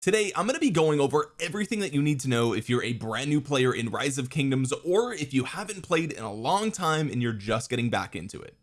Today I'm going to be going over everything that you need to know if you're a brand new player in Rise of Kingdoms or if you haven't played in a long time and you're just getting back into it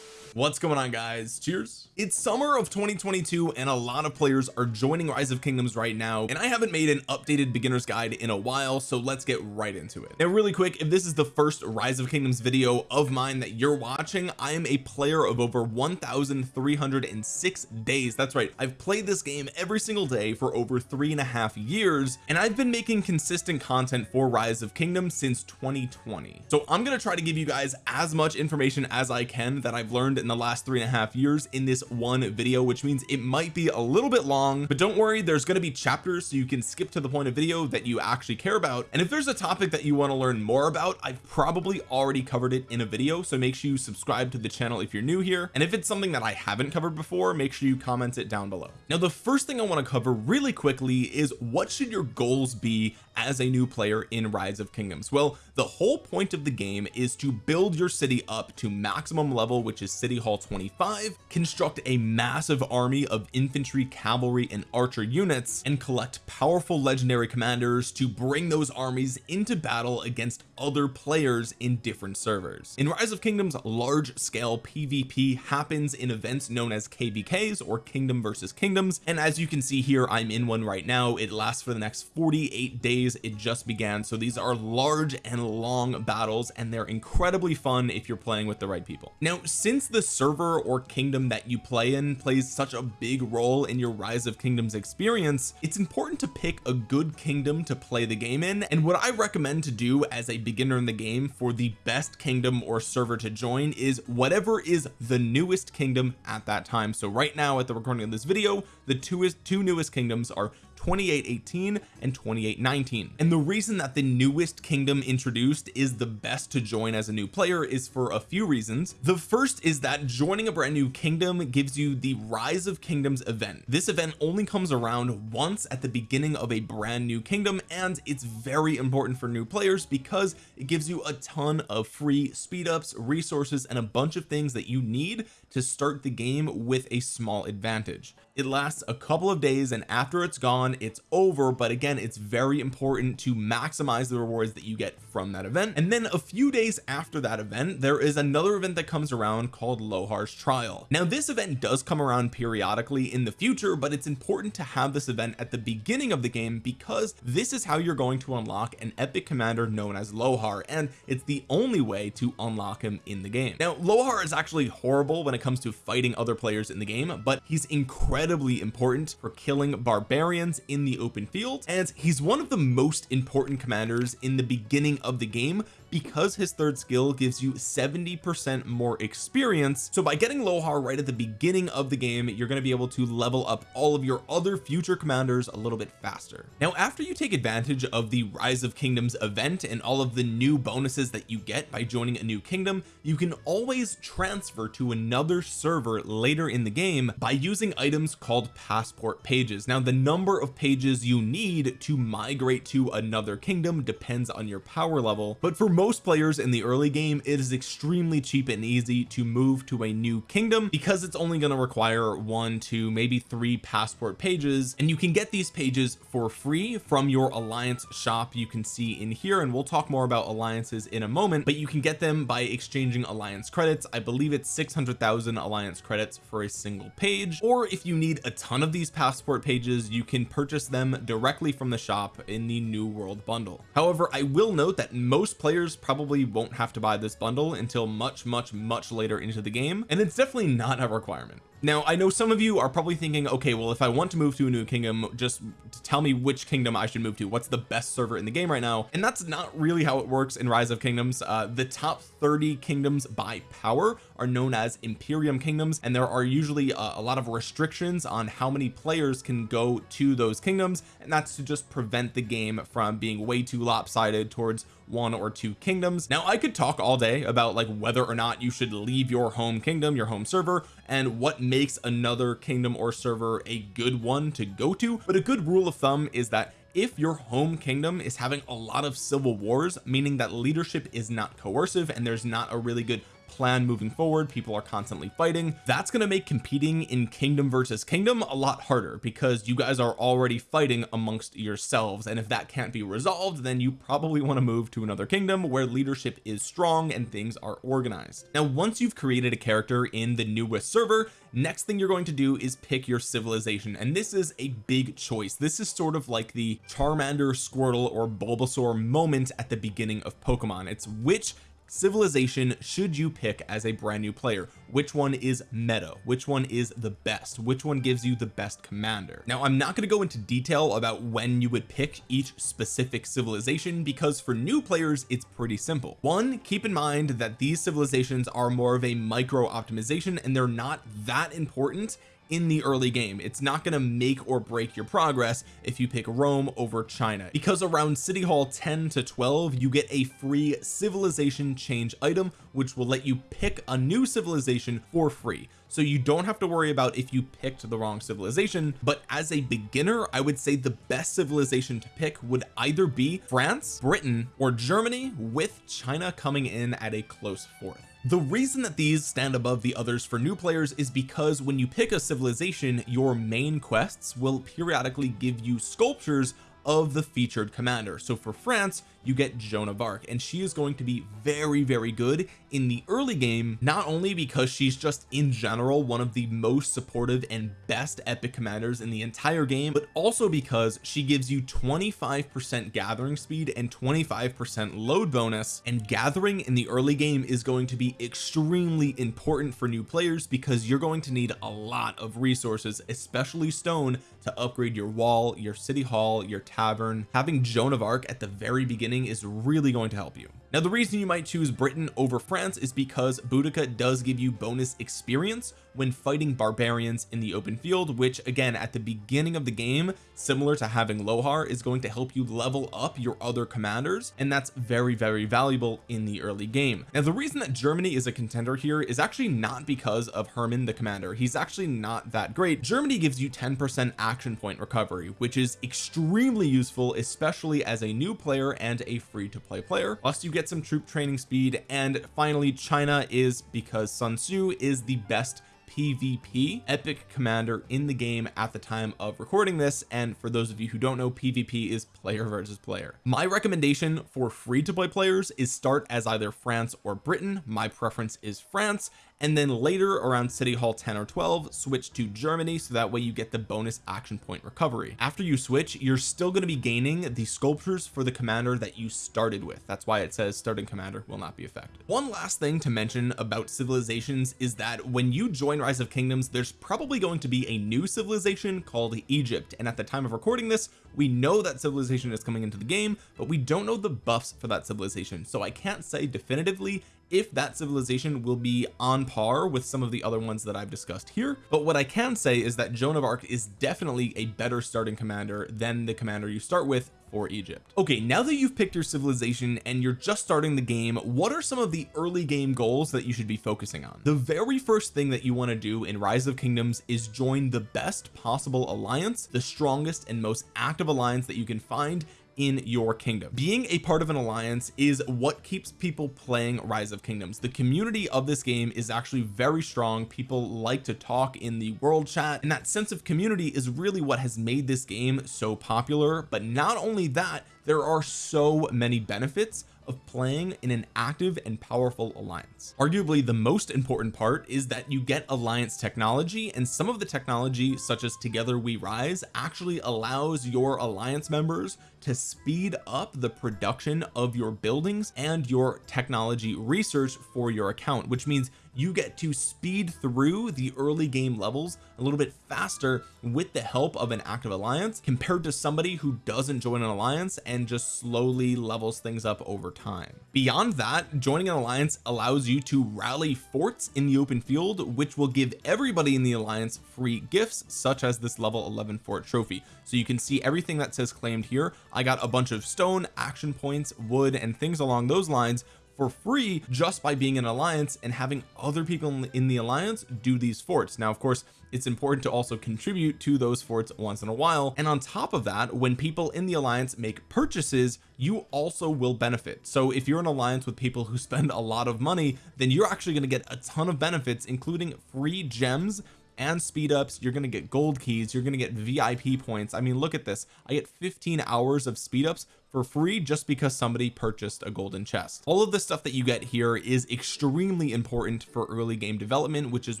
what's going on guys? Cheers. It's summer of 2022 and a lot of players are joining rise of kingdoms right now and I haven't made an updated beginner's guide in a while so let's get right into it. Now really quick if this is the first rise of kingdoms video of mine that you're watching I am a player of over 1306 days. That's right I've played this game every single day for over three and a half years and I've been making consistent content for rise of kingdoms since 2020 so I'm going to try to give you guys as much information as I can that I've learned in the last three and a half years in this one video which means it might be a little bit long but don't worry there's going to be chapters so you can skip to the point of video that you actually care about. And if there's a topic that you want to learn more about I've probably already covered it in a video so make sure you subscribe to the channel if you're new here. And if it's something that I haven't covered before make sure you comment it down below. Now the first thing I want to cover really quickly is what should your goals be as a new player in rise of kingdoms? Well the whole point of the game is to build your city up to maximum level which is city hall 25 construct a massive army of infantry cavalry and archer units and collect powerful legendary commanders to bring those armies into battle against other players in different servers. In rise of kingdoms large scale pvp happens in events known as kvks or kingdom versus kingdoms and as you can see here I'm in one right now. It lasts for the next 48 days. It just began. So these are large and long battles and they're incredibly fun if you're playing with the right people. Now since the server or kingdom that you play in plays such a big role in your rise of kingdoms experience it's important to pick a good kingdom to play the game in. And what I recommend to do as a beginner in the game for the best kingdom or server to join is whatever is the newest kingdom at that time. So right now at the recording of this video the two is two newest kingdoms are 2818 and 2819 and the reason that the newest kingdom introduced is the best to join as a new player is for a few reasons. The first is that joining a brand new kingdom gives you the rise of kingdoms event. This event only comes around once at the beginning of a brand new kingdom and it's very important for new players because it gives you a ton of free speed ups resources and a bunch of things that you need to start the game with a small advantage it lasts a couple of days and after it's gone it's over. But again it's very important to maximize the rewards that you get from that event. And then a few days after that event there is another event that comes around called Lohar's trial. Now this event does come around periodically in the future but it's important to have this event at the beginning of the game because this is how you're going to unlock an epic commander known as Lohar and it's the only way to unlock him in the game. Now Lohar is actually horrible when it comes to fighting other players in the game but he's incredible incredibly important for killing barbarians in the open field and he's one of the most important commanders in the beginning of the game because his third skill gives you 70 percent more experience. So by getting Lohar right at the beginning of the game you're going to be able to level up all of your other future commanders a little bit faster. Now after you take advantage of the rise of kingdoms event and all of the new bonuses that you get by joining a new kingdom you can always transfer to another server later in the game by using items called passport pages. Now the number of pages you need to migrate to another kingdom depends on your power level but for most players in the early game it is extremely cheap and easy to move to a new kingdom because it's only going to require one to maybe three passport pages. And you can get these pages for free from your alliance shop you can see in here. And we'll talk more about alliances in a moment but you can get them by exchanging alliance credits. I believe it's 600,000 alliance credits for a single page. Or if you need a ton of these passport pages you can purchase them directly from the shop in the new world bundle. However I will note that most players players probably won't have to buy this bundle until much much much later into the game and it's definitely not a requirement now I know some of you are probably thinking okay well if I want to move to a new kingdom just tell me which kingdom I should move to. What's the best server in the game right now? And that's not really how it works in rise of kingdoms. Uh, the top 30 kingdoms by power are known as imperium kingdoms and there are usually uh, a lot of restrictions on how many players can go to those kingdoms and that's to just prevent the game from being way too lopsided towards one or two kingdoms. Now I could talk all day about like whether or not you should leave your home kingdom your home server and what makes another kingdom or server a good one to go to. But a good rule of thumb is that if your home kingdom is having a lot of civil wars meaning that leadership is not coercive and there's not a really good plan moving forward. People are constantly fighting. That's going to make competing in kingdom versus kingdom a lot harder because you guys are already fighting amongst yourselves. And if that can't be resolved then you probably want to move to another kingdom where leadership is strong and things are organized. Now once you've created a character in the newest server next thing you're going to do is pick your civilization. And this is a big choice. This is sort of like the Charmander Squirtle or Bulbasaur moment at the beginning of Pokemon. It's which civilization should you pick as a brand new player? Which one is meta? Which one is the best? Which one gives you the best commander? Now I'm not going to go into detail about when you would pick each specific civilization because for new players it's pretty simple. One keep in mind that these civilizations are more of a micro optimization and they're not that important in the early game. It's not going to make or break your progress if you pick Rome over China. Because around City Hall 10 to 12 you get a free civilization change item which will let you pick a new civilization for free. So you don't have to worry about if you picked the wrong civilization but as a beginner I would say the best civilization to pick would either be France Britain or Germany with China coming in at a close fourth the reason that these stand above the others for new players is because when you pick a civilization your main quests will periodically give you sculptures of the featured commander. So for France you get Joan of Arc. And she is going to be very very good in the early game not only because she's just in general one of the most supportive and best epic commanders in the entire game but also because she gives you 25 percent gathering speed and 25 percent load bonus. And gathering in the early game is going to be extremely important for new players because you're going to need a lot of resources especially stone to upgrade your wall your city hall your tavern. Having Joan of Arc at the very beginning is really going to help you now the reason you might choose Britain over France is because Boudica does give you bonus experience when fighting barbarians in the open field which again at the beginning of the game similar to having Lohar is going to help you level up your other commanders and that's very very valuable in the early game. Now the reason that Germany is a contender here is actually not because of Hermann the commander. He's actually not that great. Germany gives you 10 percent action point recovery which is extremely useful especially as a new player and a free to play player. Plus you get some troop training speed and finally China is because Sun Tzu is the best PvP epic commander in the game at the time of recording this and for those of you who don't know PvP is player versus player. My recommendation for free to play players is start as either France or Britain. My preference is France and then later around city hall 10 or 12 switch to Germany so that way you get the bonus action point recovery. After you switch you're still going to be gaining the sculptures for the commander that you started with. That's why it says starting commander will not be affected. One last thing to mention about civilizations is that when you join rise of kingdoms there's probably going to be a new civilization called Egypt. And at the time of recording this we know that civilization is coming into the game but we don't know the buffs for that civilization. So I can't say definitively if that civilization will be on par with some of the other ones that I've discussed here. But what I can say is that Joan of Arc is definitely a better starting commander than the commander you start with for Egypt. Okay now that you've picked your civilization and you're just starting the game what are some of the early game goals that you should be focusing on? The very first thing that you want to do in rise of kingdoms is join the best possible alliance the strongest and most active alliance that you can find in your kingdom. Being a part of an alliance is what keeps people playing rise of kingdoms. The community of this game is actually very strong. People like to talk in the world chat and that sense of community is really what has made this game so popular. But not only that there are so many benefits of playing in an active and powerful alliance. Arguably the most important part is that you get alliance technology and some of the technology such as together we rise actually allows your alliance members to speed up the production of your buildings and your technology research for your account which means you get to speed through the early game levels a little bit faster with the help of an active alliance compared to somebody who doesn't join an alliance and just slowly levels things up over time. Beyond that joining an alliance allows you to rally forts in the open field which will give everybody in the alliance free gifts such as this level 11 fort trophy. So you can see everything that says claimed here. I got a bunch of stone action points wood and things along those lines for free just by being an alliance and having other people in the alliance do these forts. Now of course it's important to also contribute to those forts once in a while. And on top of that when people in the alliance make purchases you also will benefit. So if you're an alliance with people who spend a lot of money then you're actually going to get a ton of benefits including free gems and speed ups. You're going to get gold keys. You're going to get VIP points. I mean look at this. I get 15 hours of speed ups for free just because somebody purchased a golden chest. All of the stuff that you get here is extremely important for early game development which is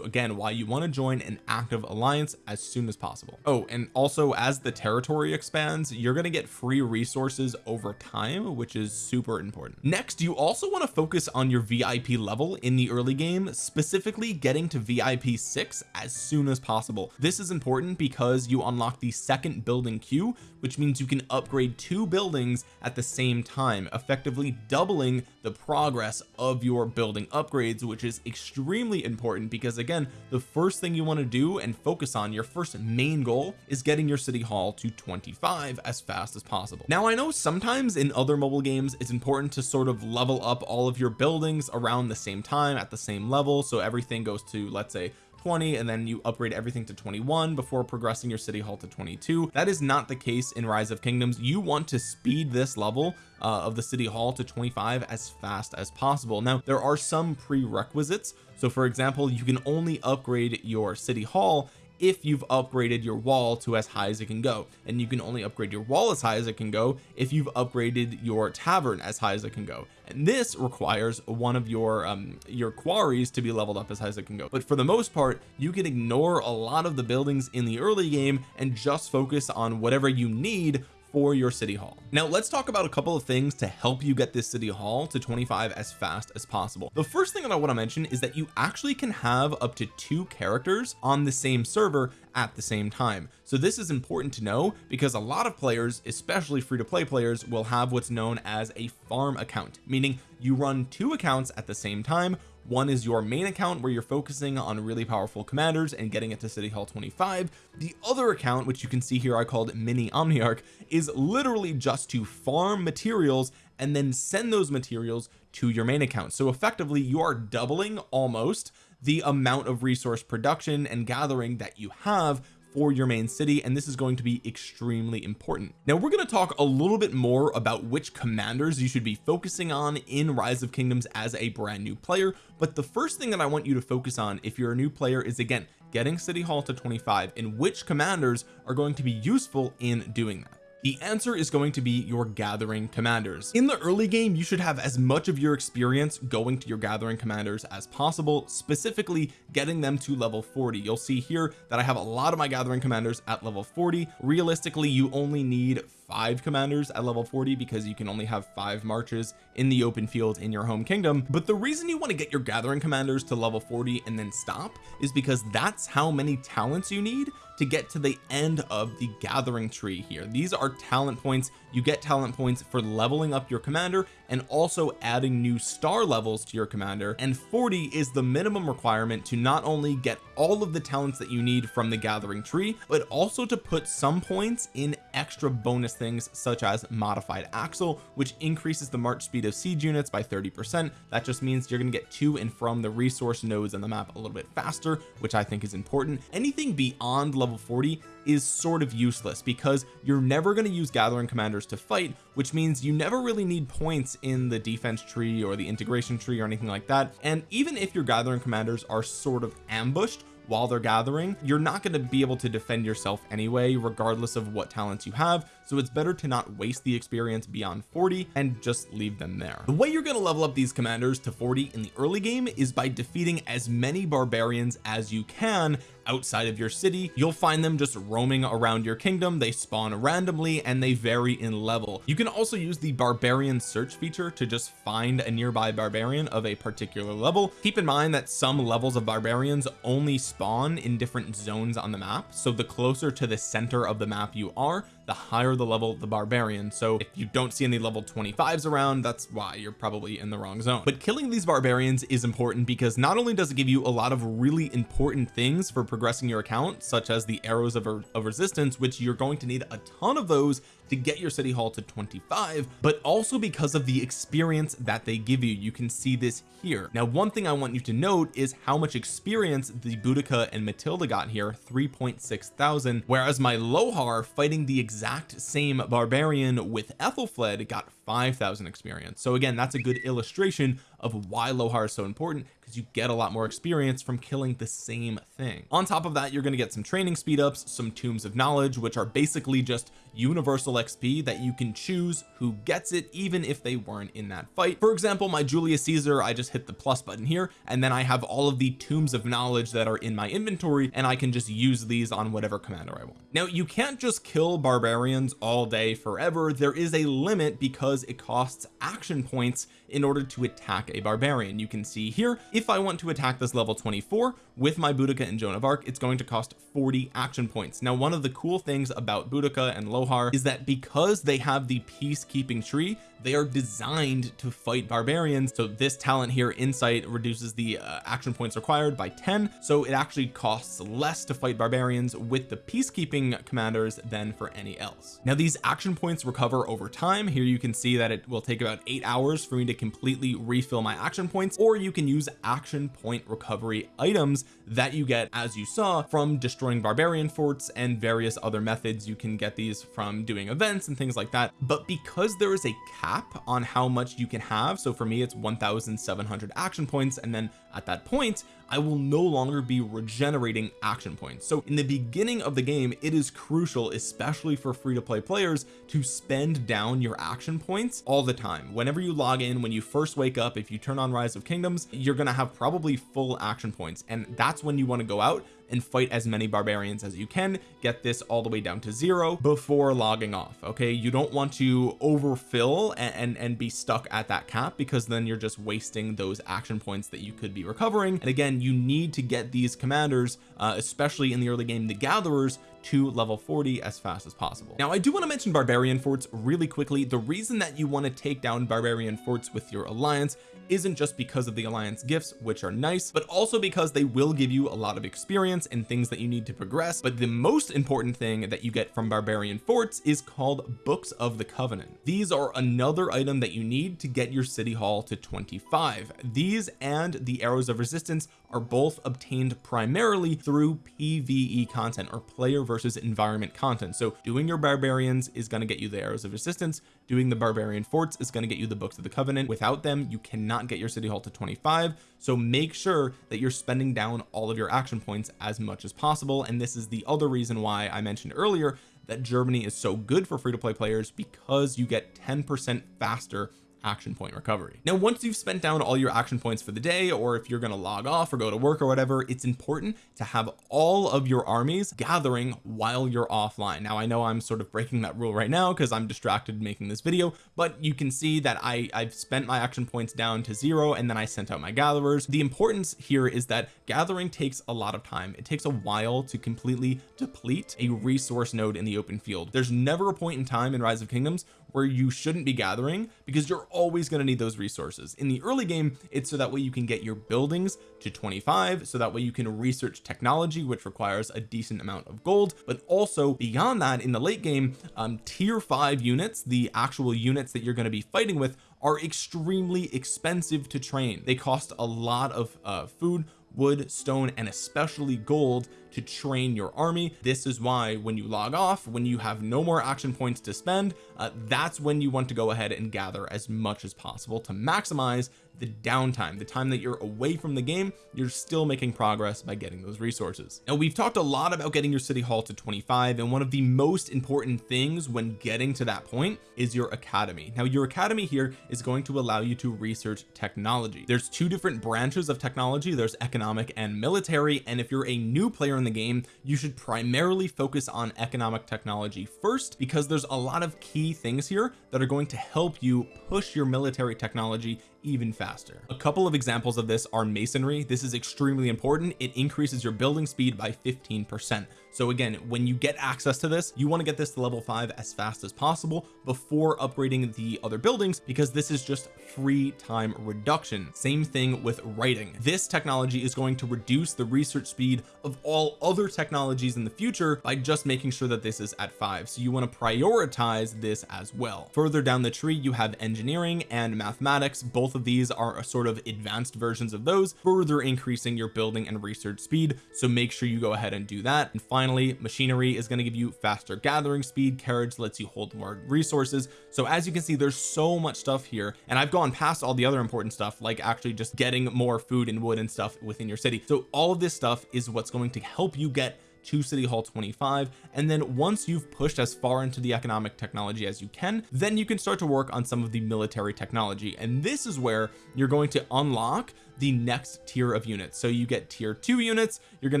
again why you want to join an active alliance as soon as possible. Oh and also as the territory expands you're going to get free resources over time which is super important. Next you also want to focus on your VIP level in the early game specifically getting to VIP 6 as soon as possible. This is important because you unlock the second building queue which means you can upgrade two buildings at the same time effectively doubling the progress of your building upgrades which is extremely important because again the first thing you want to do and focus on your first main goal is getting your city hall to 25 as fast as possible. Now I know sometimes in other mobile games it's important to sort of level up all of your buildings around the same time at the same level so everything goes to let's say 20 and then you upgrade everything to 21 before progressing your city hall to 22 that is not the case in rise of kingdoms. You want to speed this level uh, of the city hall to 25 as fast as possible. Now there are some prerequisites. So for example you can only upgrade your city hall if you've upgraded your wall to as high as it can go. And you can only upgrade your wall as high as it can go if you've upgraded your tavern as high as it can go. And this requires one of your um your quarries to be leveled up as high as it can go. But for the most part you can ignore a lot of the buildings in the early game and just focus on whatever you need for your city hall. Now let's talk about a couple of things to help you get this city hall to 25 as fast as possible. The first thing that I want to mention is that you actually can have up to two characters on the same server at the same time. So this is important to know because a lot of players especially free-to-play players will have what's known as a farm account meaning you run two accounts at the same time one is your main account where you're focusing on really powerful commanders and getting it to city hall 25 the other account which you can see here I called mini omniarch is literally just to farm materials and then send those materials to your main account. So effectively you are doubling almost the amount of resource production and gathering that you have for your main city and this is going to be extremely important. Now we're going to talk a little bit more about which commanders you should be focusing on in rise of kingdoms as a brand new player but the first thing that I want you to focus on if you're a new player is again getting city hall to 25 and which commanders are going to be useful in doing that the answer is going to be your gathering commanders. In the early game you should have as much of your experience going to your gathering commanders as possible specifically getting them to level 40 you'll see here that I have a lot of my gathering commanders at level 40 realistically you only need five commanders at level 40 because you can only have five marches in the open field in your home kingdom. But the reason you want to get your gathering commanders to level 40 and then stop is because that's how many talents you need to get to the end of the gathering tree here. These are talent points. You get talent points for leveling up your commander and also adding new star levels to your commander and 40 is the minimum requirement to not only get all of the talents that you need from the gathering tree but also to put some points in extra bonus things such as modified axle which increases the march speed of siege units by 30 percent. That just means you're going to get to and from the resource nodes on the map a little bit faster which I think is important. Anything beyond level 40 is sort of useless because you're never going to use gathering commanders to fight which means you never really need points in the defense tree or the integration tree or anything like that. And even if your gathering commanders are sort of ambushed while they're gathering you're not going to be able to defend yourself anyway regardless of what talents you have so it's better to not waste the experience beyond 40 and just leave them there. The way you're going to level up these commanders to 40 in the early game is by defeating as many barbarians as you can outside of your city. You'll find them just roaming around your kingdom. They spawn randomly and they vary in level. You can also use the barbarian search feature to just find a nearby barbarian of a particular level. Keep in mind that some levels of barbarians only spawn in different zones on the map. So the closer to the center of the map you are the higher the level the barbarian so if you don't see any level 25s around that's why you're probably in the wrong zone. But killing these barbarians is important because not only does it give you a lot of really important things for progressing your account such as the arrows of, of resistance which you're going to need a ton of those to get your city hall to 25 but also because of the experience that they give you. You can see this here. Now one thing I want you to note is how much experience the Boudica and Matilda got here 3.6 thousand whereas my Lohar fighting the exact same barbarian with Ethelflaed got 5,000 experience. So again that's a good illustration of why Lohar is so important because you get a lot more experience from killing the same thing. On top of that you're going to get some training speed ups some tomes of knowledge which are basically just universal XP that you can choose who gets it even if they weren't in that fight. For example my Julius Caesar I just hit the plus button here and then I have all of the tomes of knowledge that are in my inventory and I can just use these on whatever commander I want. Now you can't just kill barbarians all day forever. There is a limit because it costs action points in order to attack a barbarian. You can see here if I want to attack this level 24 with my Boudica and Joan of Arc it's going to cost 40 action points. Now one of the cool things about Boudica and Lohar is that because they have the peacekeeping tree they are designed to fight barbarians. So this talent here insight reduces the uh, action points required by 10 so it actually costs less to fight barbarians with the peacekeeping commanders than for any else. Now these action points recover over time. Here you can see that it will take about eight hours for me to completely refill my action points or you can use action point recovery items that you get as you saw from destroying barbarian forts and various other methods. You can get these from doing events and things like that. But because there is a cap on how much you can have so for me it's 1700 action points and then at that point I will no longer be regenerating action points. So in the beginning of the game it is crucial especially for free to play players to spend down your action points all the time. Whenever you log in when you first wake up if you turn on rise of kingdoms you're to have probably full action points. And that's when you want to go out and fight as many barbarians as you can get this all the way down to zero before logging off okay? You don't want to overfill and, and, and be stuck at that cap because then you're just wasting those action points that you could be recovering. And again you need to get these commanders uh, especially in the early game the gatherers to level 40 as fast as possible. Now I do want to mention barbarian forts really quickly. The reason that you want to take down barbarian forts with your alliance isn't just because of the alliance gifts which are nice but also because they will give you a lot of experience and things that you need to progress. But the most important thing that you get from barbarian forts is called books of the covenant. These are another item that you need to get your city hall to 25 these and the arrows of resistance are both obtained primarily through PvE content or player versus environment content. So doing your barbarians is going to get you the arrows of resistance. Doing the barbarian forts is going to get you the books of the covenant. Without them you cannot get your city hall to 25 so make sure that you're spending down all of your action points as much as possible. And this is the other reason why I mentioned earlier that Germany is so good for free to play players because you get 10 percent faster action point recovery. Now once you've spent down all your action points for the day or if you're going to log off or go to work or whatever it's important to have all of your armies gathering while you're offline. Now I know I'm sort of breaking that rule right now because I'm distracted making this video but you can see that I I've spent my action points down to zero and then I sent out my gatherers. The importance here is that gathering takes a lot of time. It takes a while to completely deplete a resource node in the open field. There's never a point in time in rise of kingdoms where you shouldn't be gathering because you're always going to need those resources. In the early game it's so that way you can get your buildings to 25 so that way you can research technology which requires a decent amount of gold. But also beyond that in the late game um, tier 5 units the actual units that you're going to be fighting with are extremely expensive to train. They cost a lot of uh, food wood stone and especially gold to train your army. This is why when you log off when you have no more action points to spend uh, that's when you want to go ahead and gather as much as possible to maximize the downtime the time that you're away from the game you're still making progress by getting those resources. Now we've talked a lot about getting your city hall to 25 and one of the most important things when getting to that point is your academy. Now your academy here is going to allow you to research technology. There's two different branches of technology. There's economic and military and if you're a new player in the game you should primarily focus on economic technology first because there's a lot of key things here that are going to help you push your military technology even faster. A couple of examples of this are masonry. This is extremely important. It increases your building speed by 15 percent so again when you get access to this you want to get this to level five as fast as possible before upgrading the other buildings because this is just free time reduction. Same thing with writing. This technology is going to reduce the research speed of all other technologies in the future by just making sure that this is at five. So you want to prioritize this as well. Further down the tree you have engineering and mathematics. Both of these are a sort of advanced versions of those further increasing your building and research speed. So make sure you go ahead and do that and finally machinery is going to give you faster gathering speed carriage lets you hold more resources. So as you can see there's so much stuff here and I've gone past all the other important stuff like actually just getting more food and wood and stuff within your city. So all of this stuff is what's going to help you get to city hall 25 and then once you've pushed as far into the economic technology as you can then you can start to work on some of the military technology. And this is where you're going to unlock the next tier of units. So you get tier two units you're going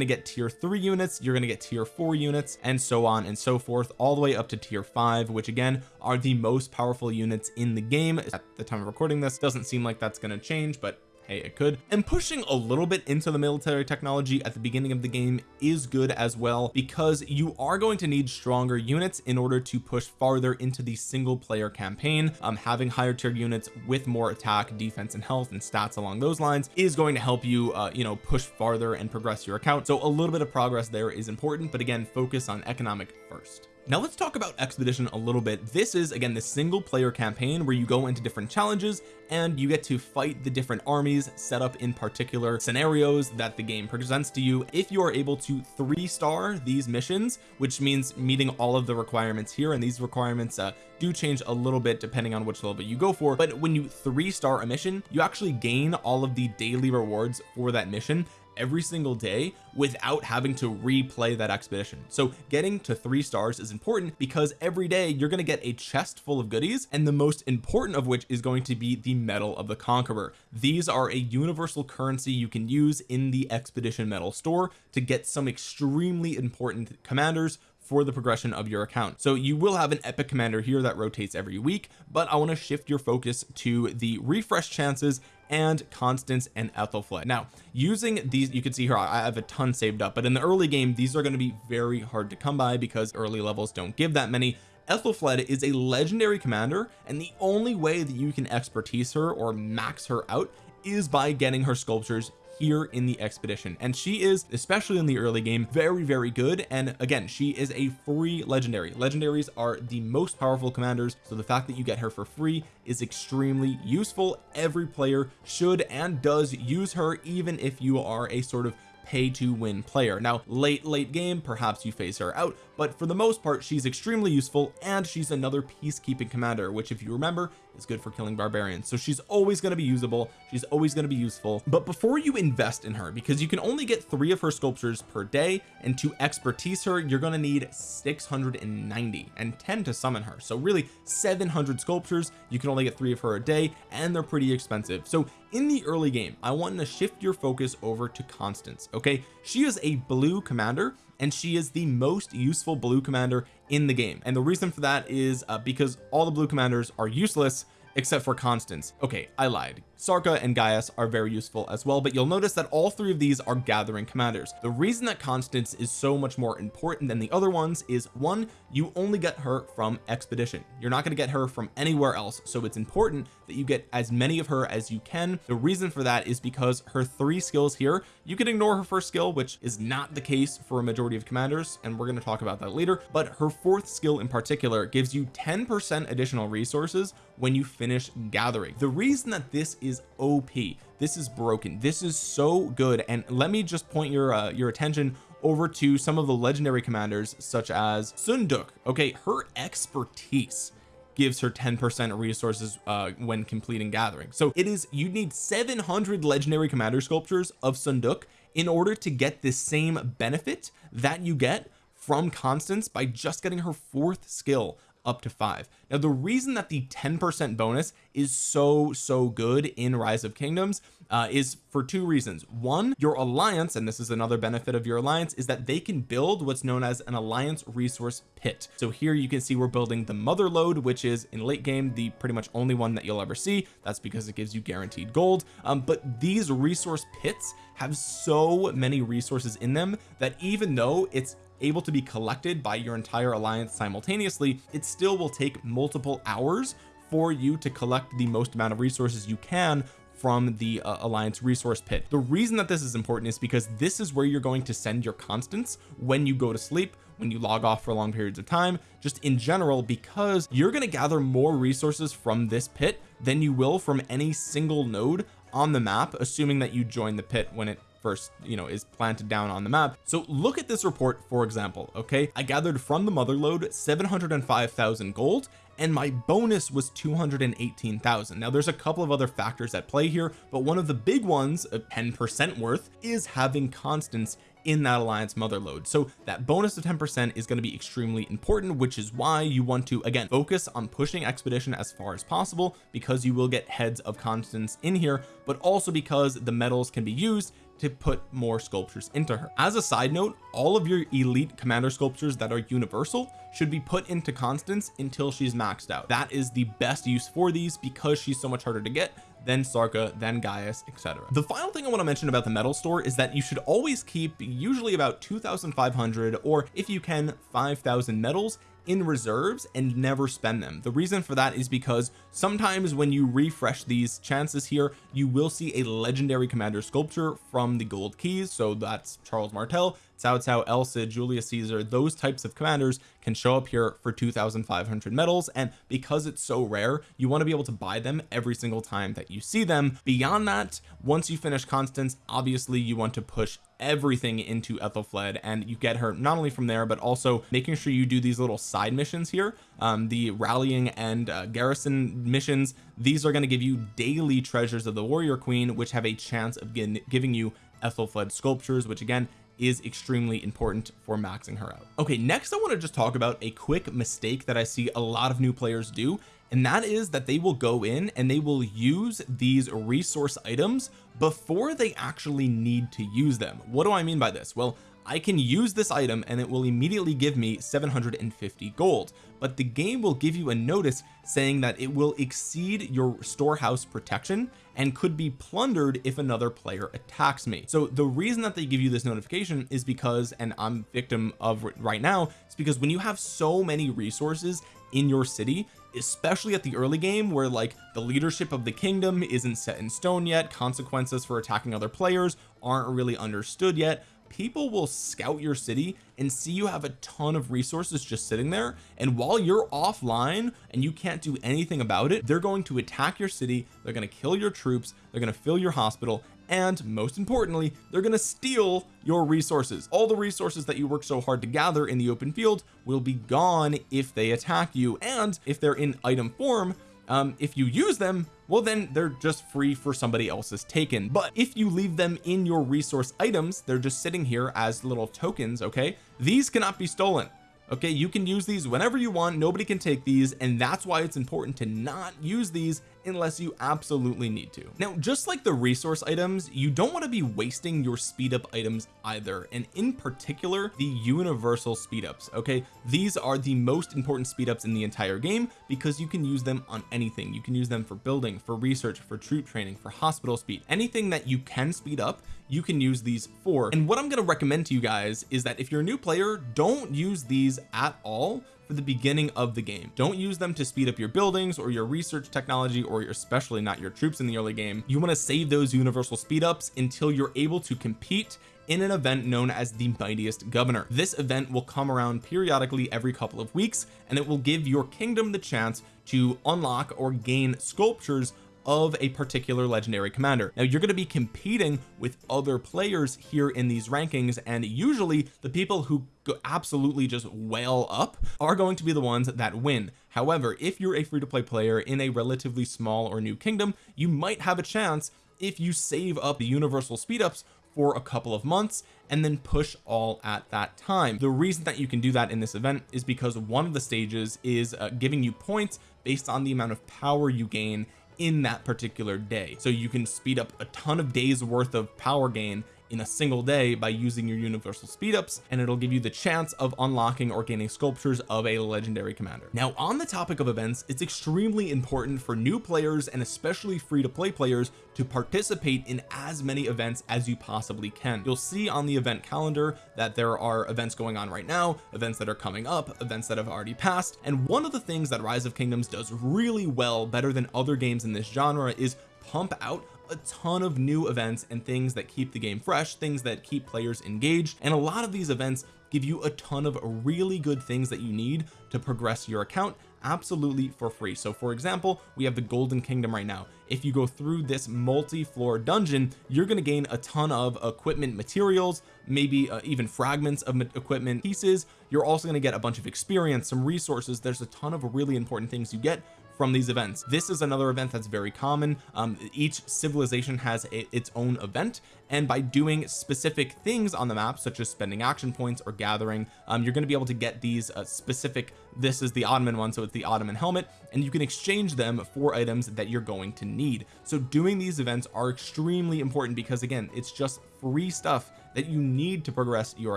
to get tier three units you're going to get tier four units and so on and so forth all the way up to tier five which again are the most powerful units in the game. At the time of recording this doesn't seem like that's going to change but hey it could. And pushing a little bit into the military technology at the beginning of the game is good as well because you are going to need stronger units in order to push farther into the single player campaign. Um having higher tier units with more attack defense and health and stats along those lines is going to help you uh you know push farther and progress your account. So a little bit of progress there is important but again focus on economic first now let's talk about expedition a little bit. This is again the single player campaign where you go into different challenges and you get to fight the different armies set up in particular scenarios that the game presents to you. If you are able to three star these missions which means meeting all of the requirements here and these requirements uh, do change a little bit depending on which level you go for but when you three star a mission you actually gain all of the daily rewards for that mission every single day without having to replay that expedition. So getting to three stars is important because every day you're going to get a chest full of goodies and the most important of which is going to be the medal of the conqueror. These are a universal currency you can use in the expedition medal store to get some extremely important commanders for the progression of your account. So you will have an epic commander here that rotates every week but I want to shift your focus to the refresh chances and Constance and Ethelflaed now using these you can see here I have a ton saved up but in the early game these are going to be very hard to come by because early levels don't give that many. Ethelflaed is a legendary commander and the only way that you can expertise her or max her out is by getting her sculptures here in the expedition. And she is especially in the early game very very good. And again she is a free legendary. Legendaries are the most powerful commanders. So the fact that you get her for free is extremely useful. Every player should and does use her even if you are a sort of pay to win player. Now late late game perhaps you phase her out but for the most part she's extremely useful and she's another peacekeeping commander which if you remember is good for killing barbarians. So she's always going to be usable she's always going to be useful. But before you invest in her because you can only get three of her sculptures per day and to expertise her you're going to need 690 and 10 to summon her. So really 700 sculptures you can only get three of her a day and they're pretty expensive. So in the early game I want to shift your focus over to Constance okay? She is a blue commander and she is the most useful blue commander in the game. And the reason for that is uh, because all the blue commanders are useless except for Constance. Okay I lied Sarka and Gaius are very useful as well but you'll notice that all three of these are gathering commanders. The reason that Constance is so much more important than the other ones is one you only get her from expedition. You're not going to get her from anywhere else so it's important that you get as many of her as you can. The reason for that is because her three skills here you can ignore her first skill which is not the case for a majority of commanders and we're going to talk about that later but her fourth skill in particular gives you 10 percent additional resources when you finish gathering. The reason that this is OP this is broken. This is so good. And let me just point your uh, your attention over to some of the legendary commanders such as Seondeok. Okay her expertise gives her 10 percent resources uh when completing gathering. So it is you need 700 legendary commander sculptures of Seondeok in order to get the same benefit that you get from Constance by just getting her fourth skill up to five. Now the reason that the 10 percent bonus is so so good in rise of kingdoms uh, is for two reasons. One your alliance and this is another benefit of your alliance is that they can build what's known as an alliance resource pit. So here you can see we're building the mother lode which is in late game the pretty much only one that you'll ever see. That's because it gives you guaranteed gold. Um, but these resource pits have so many resources in them that even though it's able to be collected by your entire alliance simultaneously it still will take multiple hours for you to collect the most amount of resources you can from the uh, alliance resource pit. The reason that this is important is because this is where you're going to send your Constance when you go to sleep when you log off for long periods of time. Just in general because you're going to gather more resources from this pit than you will from any single node on the map assuming that you join the pit when it first you know is planted down on the map. So look at this report for example okay? I gathered from the mother lode 705,000 gold and my bonus was 218,000 now there's a couple of other factors at play here but one of the big ones 10% worth is having Constance in that alliance mother lode so that bonus of 10 percent is going to be extremely important which is why you want to again focus on pushing expedition as far as possible because you will get heads of Constance in here but also because the medals can be used to put more sculptures into her. As a side note all of your elite commander sculptures that are universal should be put into constance until she's maxed out. That is the best use for these because she's so much harder to get then Sarka then Gaius etc the final thing I want to mention about the medal store is that you should always keep usually about 2,500 or if you can 5,000 medals in reserves and never spend them. The reason for that is because sometimes when you refresh these chances here you will see a legendary commander sculpture from the gold keys. So that's Charles Martel Cao Cao El Cid Julius Caesar those types of commanders can show up here for 2,500 medals. And because it's so rare you want to be able to buy them every single time that you see them. Beyond that once you finish Constance obviously you want to push everything into Ethelflaed and you get her not only from there but also making sure you do these little side missions here. Um, the rallying and uh, garrison missions these are going to give you daily treasures of the warrior queen which have a chance of giving you Ethelflaed sculptures which again is extremely important for maxing her out. Okay next I want to just talk about a quick mistake that I see a lot of new players do and that is that they will go in and they will use these resource items before they actually need to use them. What do I mean by this? Well I can use this item and it will immediately give me 750 gold but the game will give you a notice saying that it will exceed your storehouse protection and could be plundered if another player attacks me. So the reason that they give you this notification is because and I'm victim of right now it's because when you have so many resources in your city especially at the early game where like the leadership of the kingdom isn't set in stone yet consequences for attacking other players aren't really understood yet people will scout your city and see you have a ton of resources just sitting there and while you're offline and you can't do anything about it they're going to attack your city they're going to kill your troops they're going to fill your hospital and most importantly they're going to steal your resources. All the resources that you work so hard to gather in the open field will be gone if they attack you. And if they're in item form um if you use them well then they're just free for somebody else's taken. But if you leave them in your resource items they're just sitting here as little tokens okay? These cannot be stolen okay you can use these whenever you want. Nobody can take these and that's why it's important to not use these unless you absolutely need to. Now just like the resource items you don't want to be wasting your speed up items either and in particular the universal speed ups okay? These are the most important speed ups in the entire game because you can use them on anything. You can use them for building for research for troop training for hospital speed. Anything that you can speed up you can use these for. And what I'm going to recommend to you guys is that if you're a new player don't use these at all for the beginning of the game. Don't use them to speed up your buildings or your research technology or especially not your troops in the early game. You want to save those universal speed ups until you're able to compete in an event known as the mightiest governor. This event will come around periodically every couple of weeks and it will give your kingdom the chance to unlock or gain sculptures of a particular legendary commander. Now you're going to be competing with other players here in these rankings and usually the people who absolutely just whale up are going to be the ones that win. However if you're a free-to-play player in a relatively small or new kingdom you might have a chance if you save up the universal speed ups for a couple of months and then push all at that time. The reason that you can do that in this event is because one of the stages is uh, giving you points based on the amount of power you gain in that particular day. So you can speed up a ton of days worth of power gain in a single day by using your universal speed ups and it'll give you the chance of unlocking or gaining sculptures of a legendary commander. Now on the topic of events it's extremely important for new players and especially free to play players to participate in as many events as you possibly can. You'll see on the event calendar that there are events going on right now events that are coming up events that have already passed and one of the things that rise of kingdoms does really well better than other games in this genre is pump out a ton of new events and things that keep the game fresh things that keep players engaged and a lot of these events give you a ton of really good things that you need to progress your account absolutely for free. So for example we have the golden kingdom right now. If you go through this multi-floor dungeon you're going to gain a ton of equipment materials maybe uh, even fragments of equipment pieces. You're also going to get a bunch of experience some resources. There's a ton of really important things you get from these events. This is another event that's very common. Um, each civilization has a, its own event and by doing specific things on the map such as spending action points or gathering um, you're going to be able to get these uh, specific this is the Ottoman one so it's the Ottoman helmet and you can exchange them for items that you're going to need. So doing these events are extremely important because again it's just free stuff that you need to progress your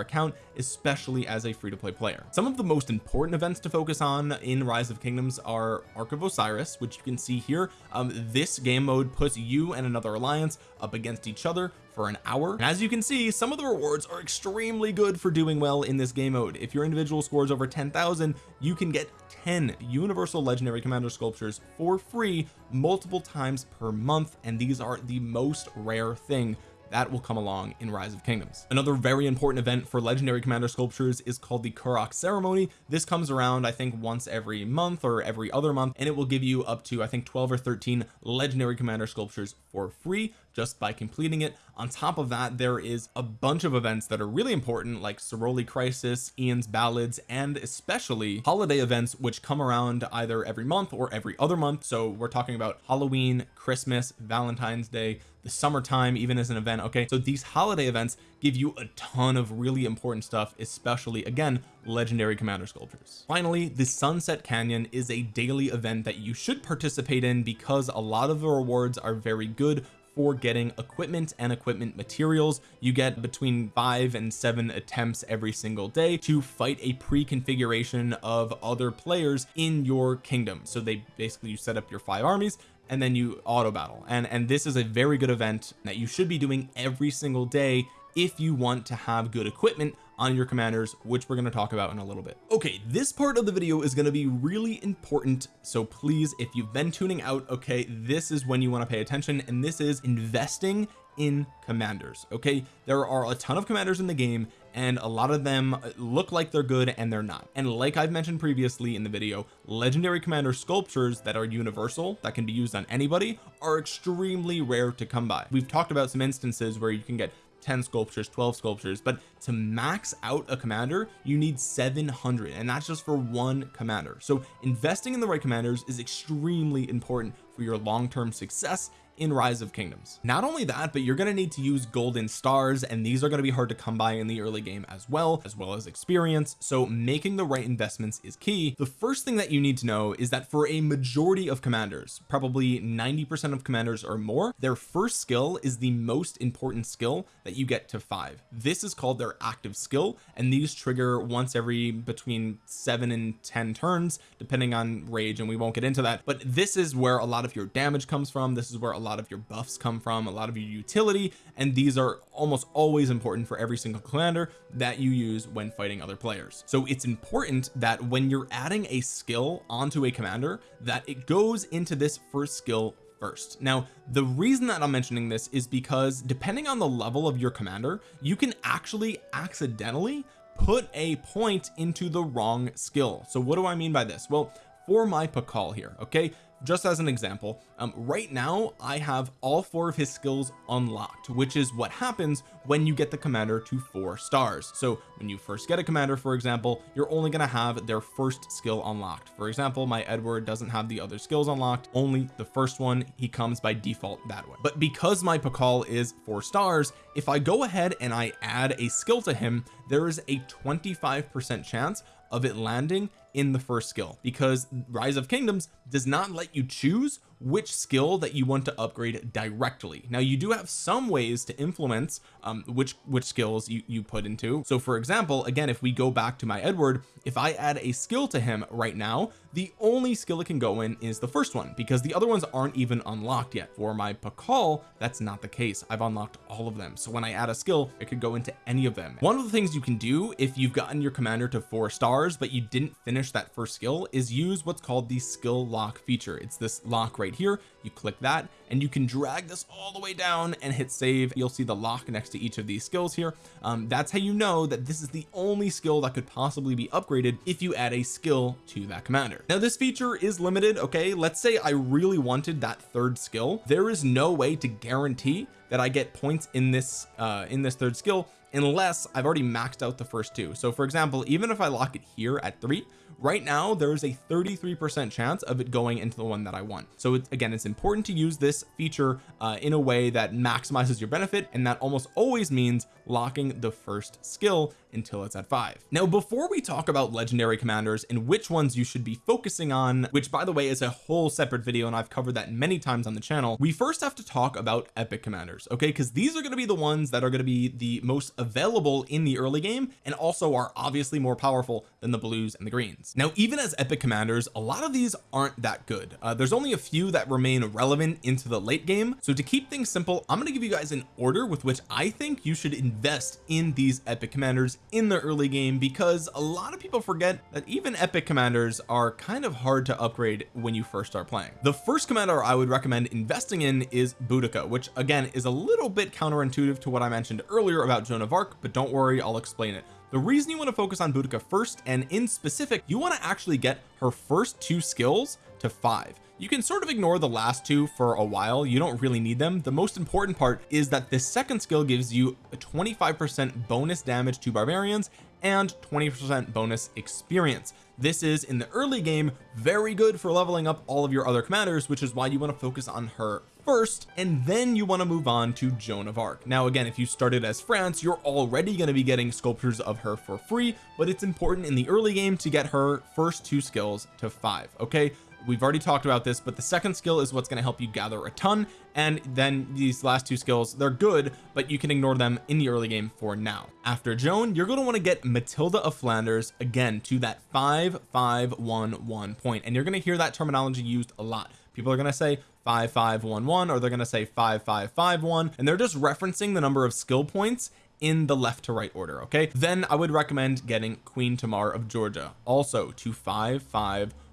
account especially as a free-to-play player. Some of the most important events to focus on in rise of kingdoms are ark of osiris which you can see here. Um, this game mode puts you and another alliance up against each other for an hour. And as you can see some of the rewards are extremely good for doing well in this game mode. If your individual scores over 10,000 you can get 10 universal legendary commander sculptures for free multiple times per month and these are the most rare thing that will come along in rise of kingdoms. Another very important event for legendary commander sculptures is called the Karuak ceremony. This comes around I think once every month or every other month and it will give you up to I think 12 or 13 legendary commander sculptures for free just by completing it. On top of that there is a bunch of events that are really important like Soroli crisis Ian's ballads and especially holiday events which come around either every month or every other month. So we're talking about Halloween Christmas Valentine's Day the summertime even as an event okay? So these holiday events give you a ton of really important stuff especially again legendary commander sculptures. Finally the sunset canyon is a daily event that you should participate in because a lot of the rewards are very good for getting equipment and equipment materials. You get between five and seven attempts every single day to fight a pre-configuration of other players in your kingdom. So they basically you set up your five armies and then you auto battle and and this is a very good event that you should be doing every single day if you want to have good equipment on your commanders which we're going to talk about in a little bit. Okay this part of the video is going to be really important so please if you've been tuning out okay this is when you want to pay attention and this is investing in commanders okay? There are a ton of commanders in the game and a lot of them uh, look like they're good and they're not. And like I've mentioned previously in the video legendary commander sculptures that are universal that can be used on anybody are extremely rare to come by. We've talked about some instances where you can get 10 sculptures 12 sculptures but to max out a commander you need 700 and that's just for one commander. So investing in the right commanders is extremely important for your long-term success in rise of kingdoms. Not only that but you're going to need to use golden stars and these are going to be hard to come by in the early game as well as well as experience. So making the right investments is key. The first thing that you need to know is that for a majority of commanders probably 90 percent of commanders or more their first skill is the most important skill that you get to five. This is called their active skill and these trigger once every between seven and ten turns depending on rage and we won't get into that. But this is where a lot of your damage comes from. This is where a lot of your buffs come from a lot of your utility and these are almost always important for every single commander that you use when fighting other players. So it's important that when you're adding a skill onto a commander that it goes into this first skill first. Now the reason that I'm mentioning this is because depending on the level of your commander you can actually accidentally put a point into the wrong skill. So what do I mean by this? Well for my Pakal here okay just as an example um, right now I have all four of his skills unlocked which is what happens when you get the commander to four stars. So when you first get a commander for example you're only going to have their first skill unlocked. For example my Edward doesn't have the other skills unlocked only the first one he comes by default that way. But because my Pakal is four stars if I go ahead and I add a skill to him there is a 25 percent chance of it landing in the first skill because rise of kingdoms does not let you choose which skill that you want to upgrade directly. Now you do have some ways to influence um, which which skills you you put into. So for example again if we go back to my Edward if I add a skill to him right now the only skill it can go in is the first one because the other ones aren't even unlocked yet. For my Pakal that's not the case. I've unlocked all of them. So when I add a skill it could go into any of them. One of the things you can do if you've gotten your commander to four stars but you didn't finish that first skill is use what's called the skill lock feature. It's this lock right here. You click that and you can drag this all the way down and hit save. You'll see the lock next to each of these skills here. Um, that's how you know that this is the only skill that could possibly be upgraded if you add a skill to that commander. Now this feature is limited okay? Let's say I really wanted that third skill. There is no way to guarantee that I get points in this uh in this third skill unless I've already maxed out the first two. So for example even if I lock it here at three right now there's a 33 percent chance of it going into the one that I want. So it's again it's important to use this feature uh, in a way that maximizes your benefit and that almost always means locking the first skill until it's at five. Now before we talk about legendary commanders and which ones you should be focusing on which by the way is a whole separate video and I've covered that many times on the channel we first have to talk about epic commanders okay? Because these are going to be the ones that are going to be the most available in the early game and also are obviously more powerful than the blues and the greens. Now even as epic commanders a lot of these aren't that good. Uh, there's only a few that remain relevant into the late game. So to keep things simple I'm going to give you guys an order with which I think you should invest in these epic commanders in the early game because a lot of people forget that even epic commanders are kind of hard to upgrade when you first start playing. The first commander I would recommend investing in is Boudica which again is a little bit counterintuitive to what I mentioned earlier about Joan of Arc but don't worry I'll explain it. The reason you want to focus on Boudica first and in specific you want to actually get her first two skills to five you can sort of ignore the last two for a while. You don't really need them. The most important part is that this second skill gives you a 25 percent bonus damage to barbarians and 20 percent bonus experience. This is in the early game very good for leveling up all of your other commanders which is why you want to focus on her first and then you want to move on to Joan of Arc. Now again if you started as France you're already going to be getting sculptures of her for free but it's important in the early game to get her first two skills to five okay we've already talked about this but the second skill is what's going to help you gather a ton and then these last two skills they're good but you can ignore them in the early game for now. After Joan you're going to want to get Matilda of Flanders again to that 5511 point and you're going to hear that terminology used a lot. People are going to say 5511 or they're going to say 5551 and they're just referencing the number of skill points in the left to right order okay? Then I would recommend getting Queen Tamar of Georgia also to 5511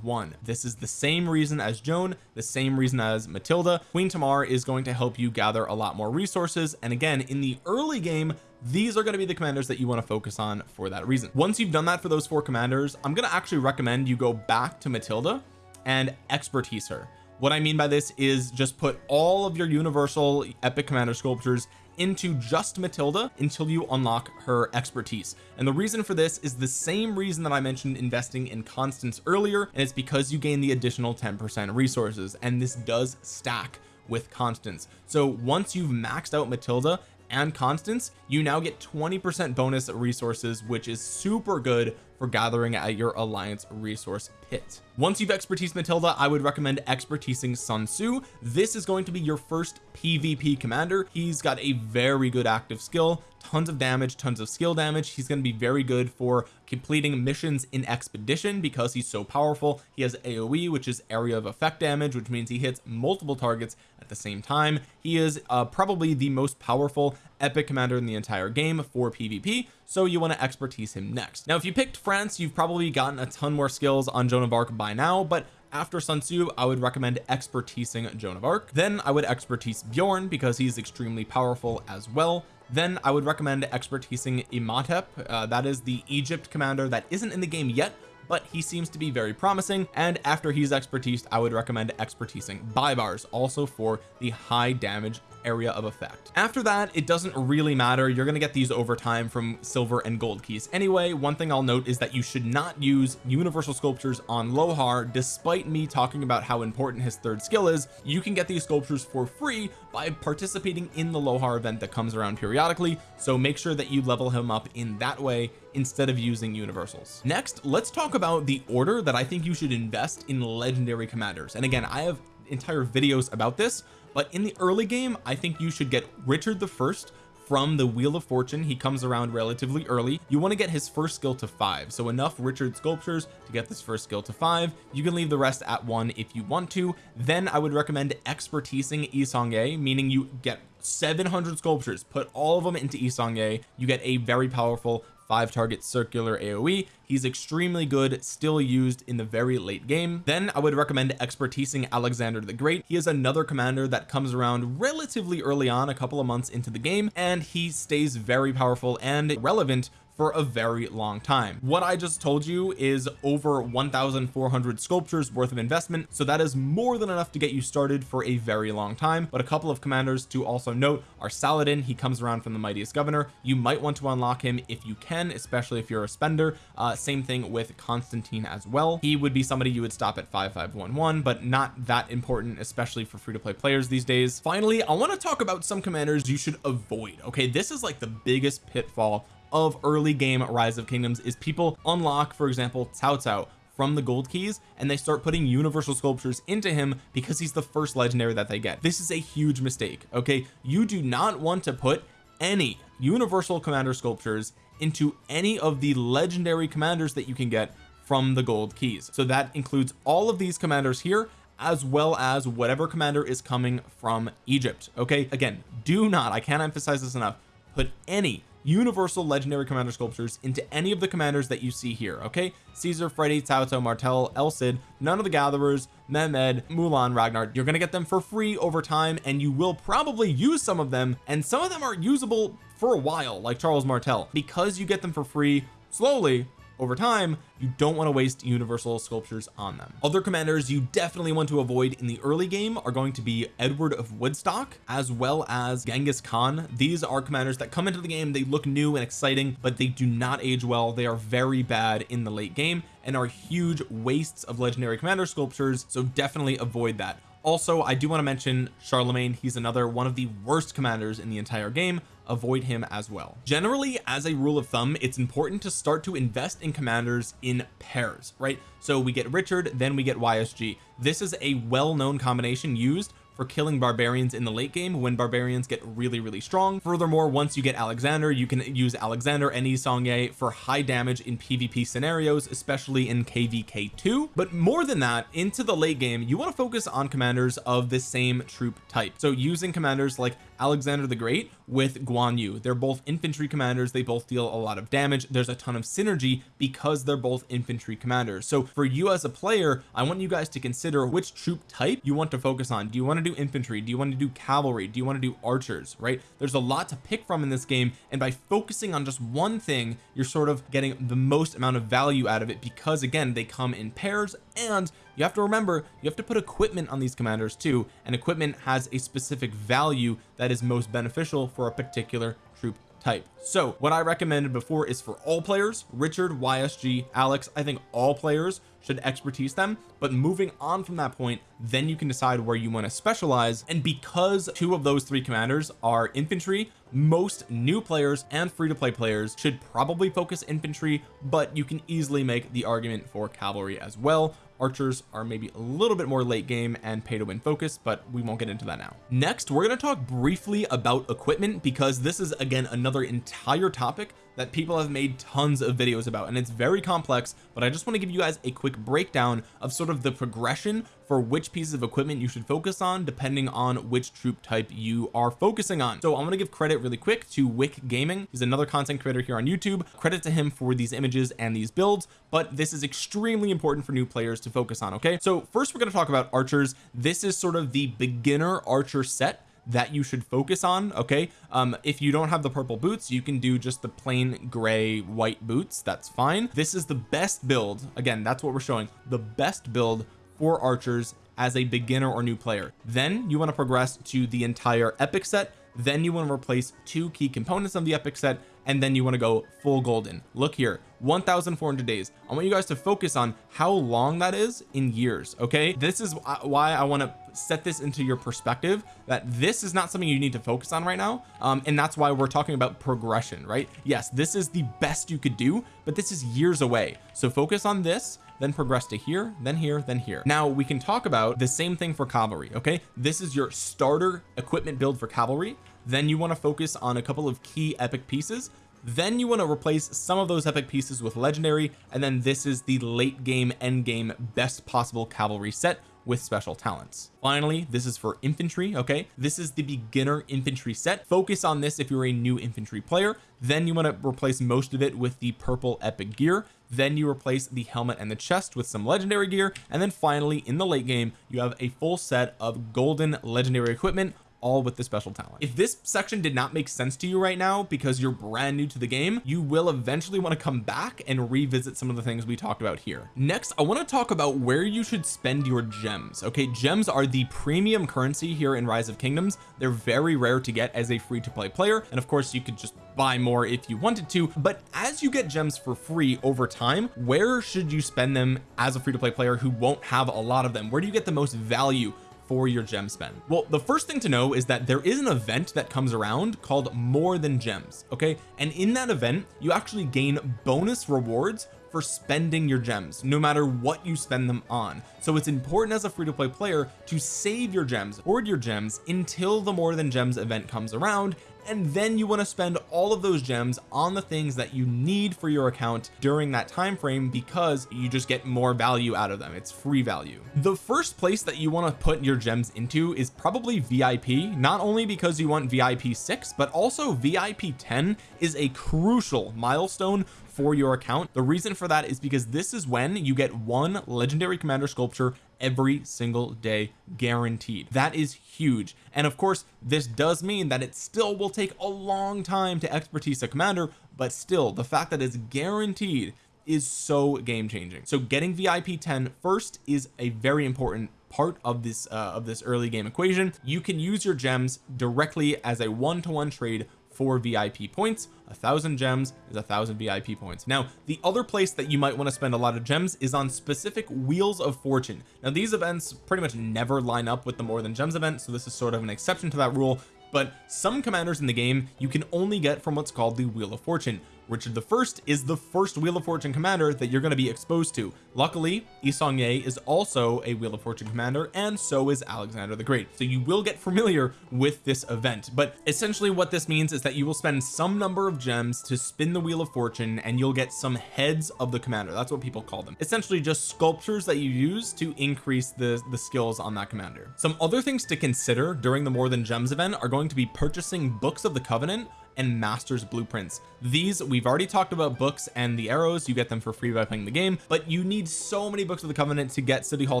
this is the same reason as Joan the same reason as Matilda. Queen Tamar is going to help you gather a lot more resources and again in the early game these are going to be the commanders that you want to focus on for that reason. Once you've done that for those four commanders I'm going to actually recommend you go back to Matilda and expertise her. What I mean by this is just put all of your universal epic commander sculptures into just Matilda until you unlock her expertise. And the reason for this is the same reason that I mentioned investing in Constance earlier and it's because you gain the additional 10 percent resources and this does stack with Constance. So once you've maxed out Matilda and Constance you now get 20 percent bonus resources which is super good for gathering at your alliance resource pit. Once you've expertise Matilda I would recommend expertising Sun Tzu. This is going to be your first PvP commander. He's got a very good active skill tons of damage tons of skill damage. He's going to be very good for completing missions in expedition because he's so powerful. He has AoE which is area of effect damage which means he hits multiple targets at the same time. He is uh, probably the most powerful epic commander in the entire game for PvP so you want to expertise him next. Now if you picked France you've probably gotten a ton more skills on Joan of Arc by now but after Sun Tzu I would recommend expertising Joan of Arc. Then I would expertise Bjorn because he's extremely powerful as well then I would recommend expertising Imhotep uh, that is the Egypt commander that isn't in the game yet but he seems to be very promising. And after he's expertised I would recommend expertising Baibars also for the high damage area of effect. After that it doesn't really matter. You're going to get these over time from silver and gold keys. Anyway one thing I'll note is that you should not use universal sculptures on Lohar. Despite me talking about how important his third skill is you can get these sculptures for free by participating in the Lohar event that comes around periodically. So make sure that you level him up in that way instead of using universals. Next let's talk about the order that I think you should invest in legendary commanders. And again I have entire videos about this but in the early game I think you should get Richard the first from the wheel of fortune. He comes around relatively early. You want to get his first skill to five. So enough Richard sculptures to get this first skill to five. You can leave the rest at one if you want to. Then I would recommend expertising Yi Seong-Gye meaning you get 700 sculptures. Put all of them into Yi Seong-Gye you get a very powerful five target circular AoE he's extremely good still used in the very late game. Then I would recommend expertising Alexander the Great. He is another commander that comes around relatively early on a couple of months into the game and he stays very powerful and relevant for a very long time. What I just told you is over 1,400 sculptures worth of investment so that is more than enough to get you started for a very long time. But a couple of commanders to also note are Saladin. He comes around from the mightiest governor. You might want to unlock him if you can especially if you're a spender. Uh, same thing with Constantine as well. He would be somebody you would stop at 5511 but not that important especially for free-to-play players these days. Finally I want to talk about some commanders you should avoid okay? This is like the biggest pitfall of early game rise of kingdoms is people unlock for example Cao Cao from the gold keys and they start putting universal sculptures into him because he's the first legendary that they get. This is a huge mistake okay? You do not want to put any universal commander sculptures into any of the legendary commanders that you can get from the gold keys. So that includes all of these commanders here as well as whatever commander is coming from Egypt okay? Again do not I can't emphasize this enough put any universal legendary commander sculptures into any of the commanders that you see here okay? Caesar Freddy Cao Martel El Cid none of the gatherers Mehmed Mulan Ragnar. You're gonna get them for free over time and you will probably use some of them and some of them are usable for a while like Charles Martel because you get them for free slowly over time you don't want to waste universal sculptures on them. Other commanders you definitely want to avoid in the early game are going to be Edward of Woodstock as well as Genghis Khan. These are commanders that come into the game they look new and exciting but they do not age well. They are very bad in the late game and are huge wastes of legendary commander sculptures so definitely avoid that. Also I do want to mention Charlemagne. He's another one of the worst commanders in the entire game avoid him as well. Generally as a rule of thumb it's important to start to invest in commanders in pairs right? So we get Richard then we get YSG this is a well-known combination used for killing barbarians in the late game when barbarians get really really strong. Furthermore once you get Alexander you can use Alexander and Yi Seong-Gye for high damage in PvP scenarios especially in kvk2 but more than that into the late game you want to focus on commanders of the same troop type. So using commanders like Alexander the Great with Guan Yu. They're both infantry commanders. They both deal a lot of damage. There's a ton of synergy because they're both infantry commanders. So for you as a player I want you guys to consider which troop type you want to focus on. Do you want to do infantry? Do you want to do cavalry? Do you want to do archers right? There's a lot to pick from in this game and by focusing on just one thing you're sort of getting the most amount of value out of it because again they come in pairs and you have to remember you have to put equipment on these commanders too. And equipment has a specific value that is most beneficial for a particular troop type. So what I recommended before is for all players Richard YSG Alex I think all players should expertise them. But moving on from that point then you can decide where you want to specialize. And because two of those three commanders are infantry most new players and free-to-play players should probably focus infantry but you can easily make the argument for cavalry as well archers are maybe a little bit more late game and pay to win focus but we won't get into that now. Next we're going to talk briefly about equipment because this is again another entire topic that people have made tons of videos about and it's very complex but I just want to give you guys a quick breakdown of sort of the progression for which pieces of equipment you should focus on depending on which troop type you are focusing on. So I'm going to give credit really quick to Wick Gaming. He's another content creator here on YouTube. Credit to him for these images and these builds but this is extremely important for new players to focus on okay? So first we're going to talk about archers. This is sort of the beginner archer set that you should focus on okay? Um if you don't have the purple boots you can do just the plain gray white boots. That's fine. This is the best build again that's what we're showing the best build for archers as a beginner or new player. Then you want to progress to the entire epic set. Then you want to replace two key components of the epic set and then you want to go full golden. Look here 1400 days. I want you guys to focus on how long that is in years okay? This is why I want to set this into your perspective that this is not something you need to focus on right now um, and that's why we're talking about progression right? Yes this is the best you could do but this is years away. So focus on this then progress to here then here then here. Now we can talk about the same thing for cavalry okay? This is your starter equipment build for cavalry then you want to focus on a couple of key epic pieces. Then you want to replace some of those epic pieces with legendary and then this is the late game end game best possible cavalry set with special talents. Finally this is for infantry okay? This is the beginner infantry set. Focus on this if you're a new infantry player. Then you want to replace most of it with the purple epic gear. Then you replace the helmet and the chest with some legendary gear. And then finally in the late game you have a full set of golden legendary equipment all with the special talent. If this section did not make sense to you right now because you're brand new to the game you will eventually want to come back and revisit some of the things we talked about here. Next I want to talk about where you should spend your gems okay? Gems are the premium currency here in rise of kingdoms. They're very rare to get as a free to play player and of course you could just buy more if you wanted to but as you get gems for free over time where should you spend them as a free to play player who won't have a lot of them? Where do you get the most value for your gem spend. Well the first thing to know is that there is an event that comes around called more than gems okay? And in that event you actually gain bonus rewards for spending your gems no matter what you spend them on. So it's important as a free-to-play player to save your gems hoard your gems until the more than gems event comes around and then you want to spend all of those gems on the things that you need for your account during that time frame because you just get more value out of them. It's free value. The first place that you want to put your gems into is probably VIP not only because you want VIP 6 but also VIP 10 is a crucial milestone for your account. The reason for that is because this is when you get one legendary commander sculpture every single day guaranteed. That is huge. And of course this does mean that it still will take a long time to expertise a commander but still the fact that it's guaranteed is so game changing so getting VIP 10 first is a very important part of this uh, of this early game equation. You can use your gems directly as a one-to-one -one trade for VIP points. A thousand gems is a thousand VIP points. Now the other place that you might want to spend a lot of gems is on specific wheels of fortune. Now these events pretty much never line up with the more than gems event so this is sort of an exception to that rule but some commanders in the game you can only get from what's called the wheel of fortune Richard the first is the first wheel of fortune commander that you're going to be exposed to. Luckily Yi Seong-Gye is also a wheel of fortune commander and so is Alexander the Great. So you will get familiar with this event. But essentially what this means is that you will spend some number of gems to spin the wheel of fortune and you'll get some heads of the commander. That's what people call them. Essentially just sculptures that you use to increase the the skills on that commander. Some other things to consider during the more than gems event are going to be purchasing books of the covenant and masters blueprints. These we've already talked about books and the arrows. You get them for free by playing the game but you need so many books of the covenant to get city hall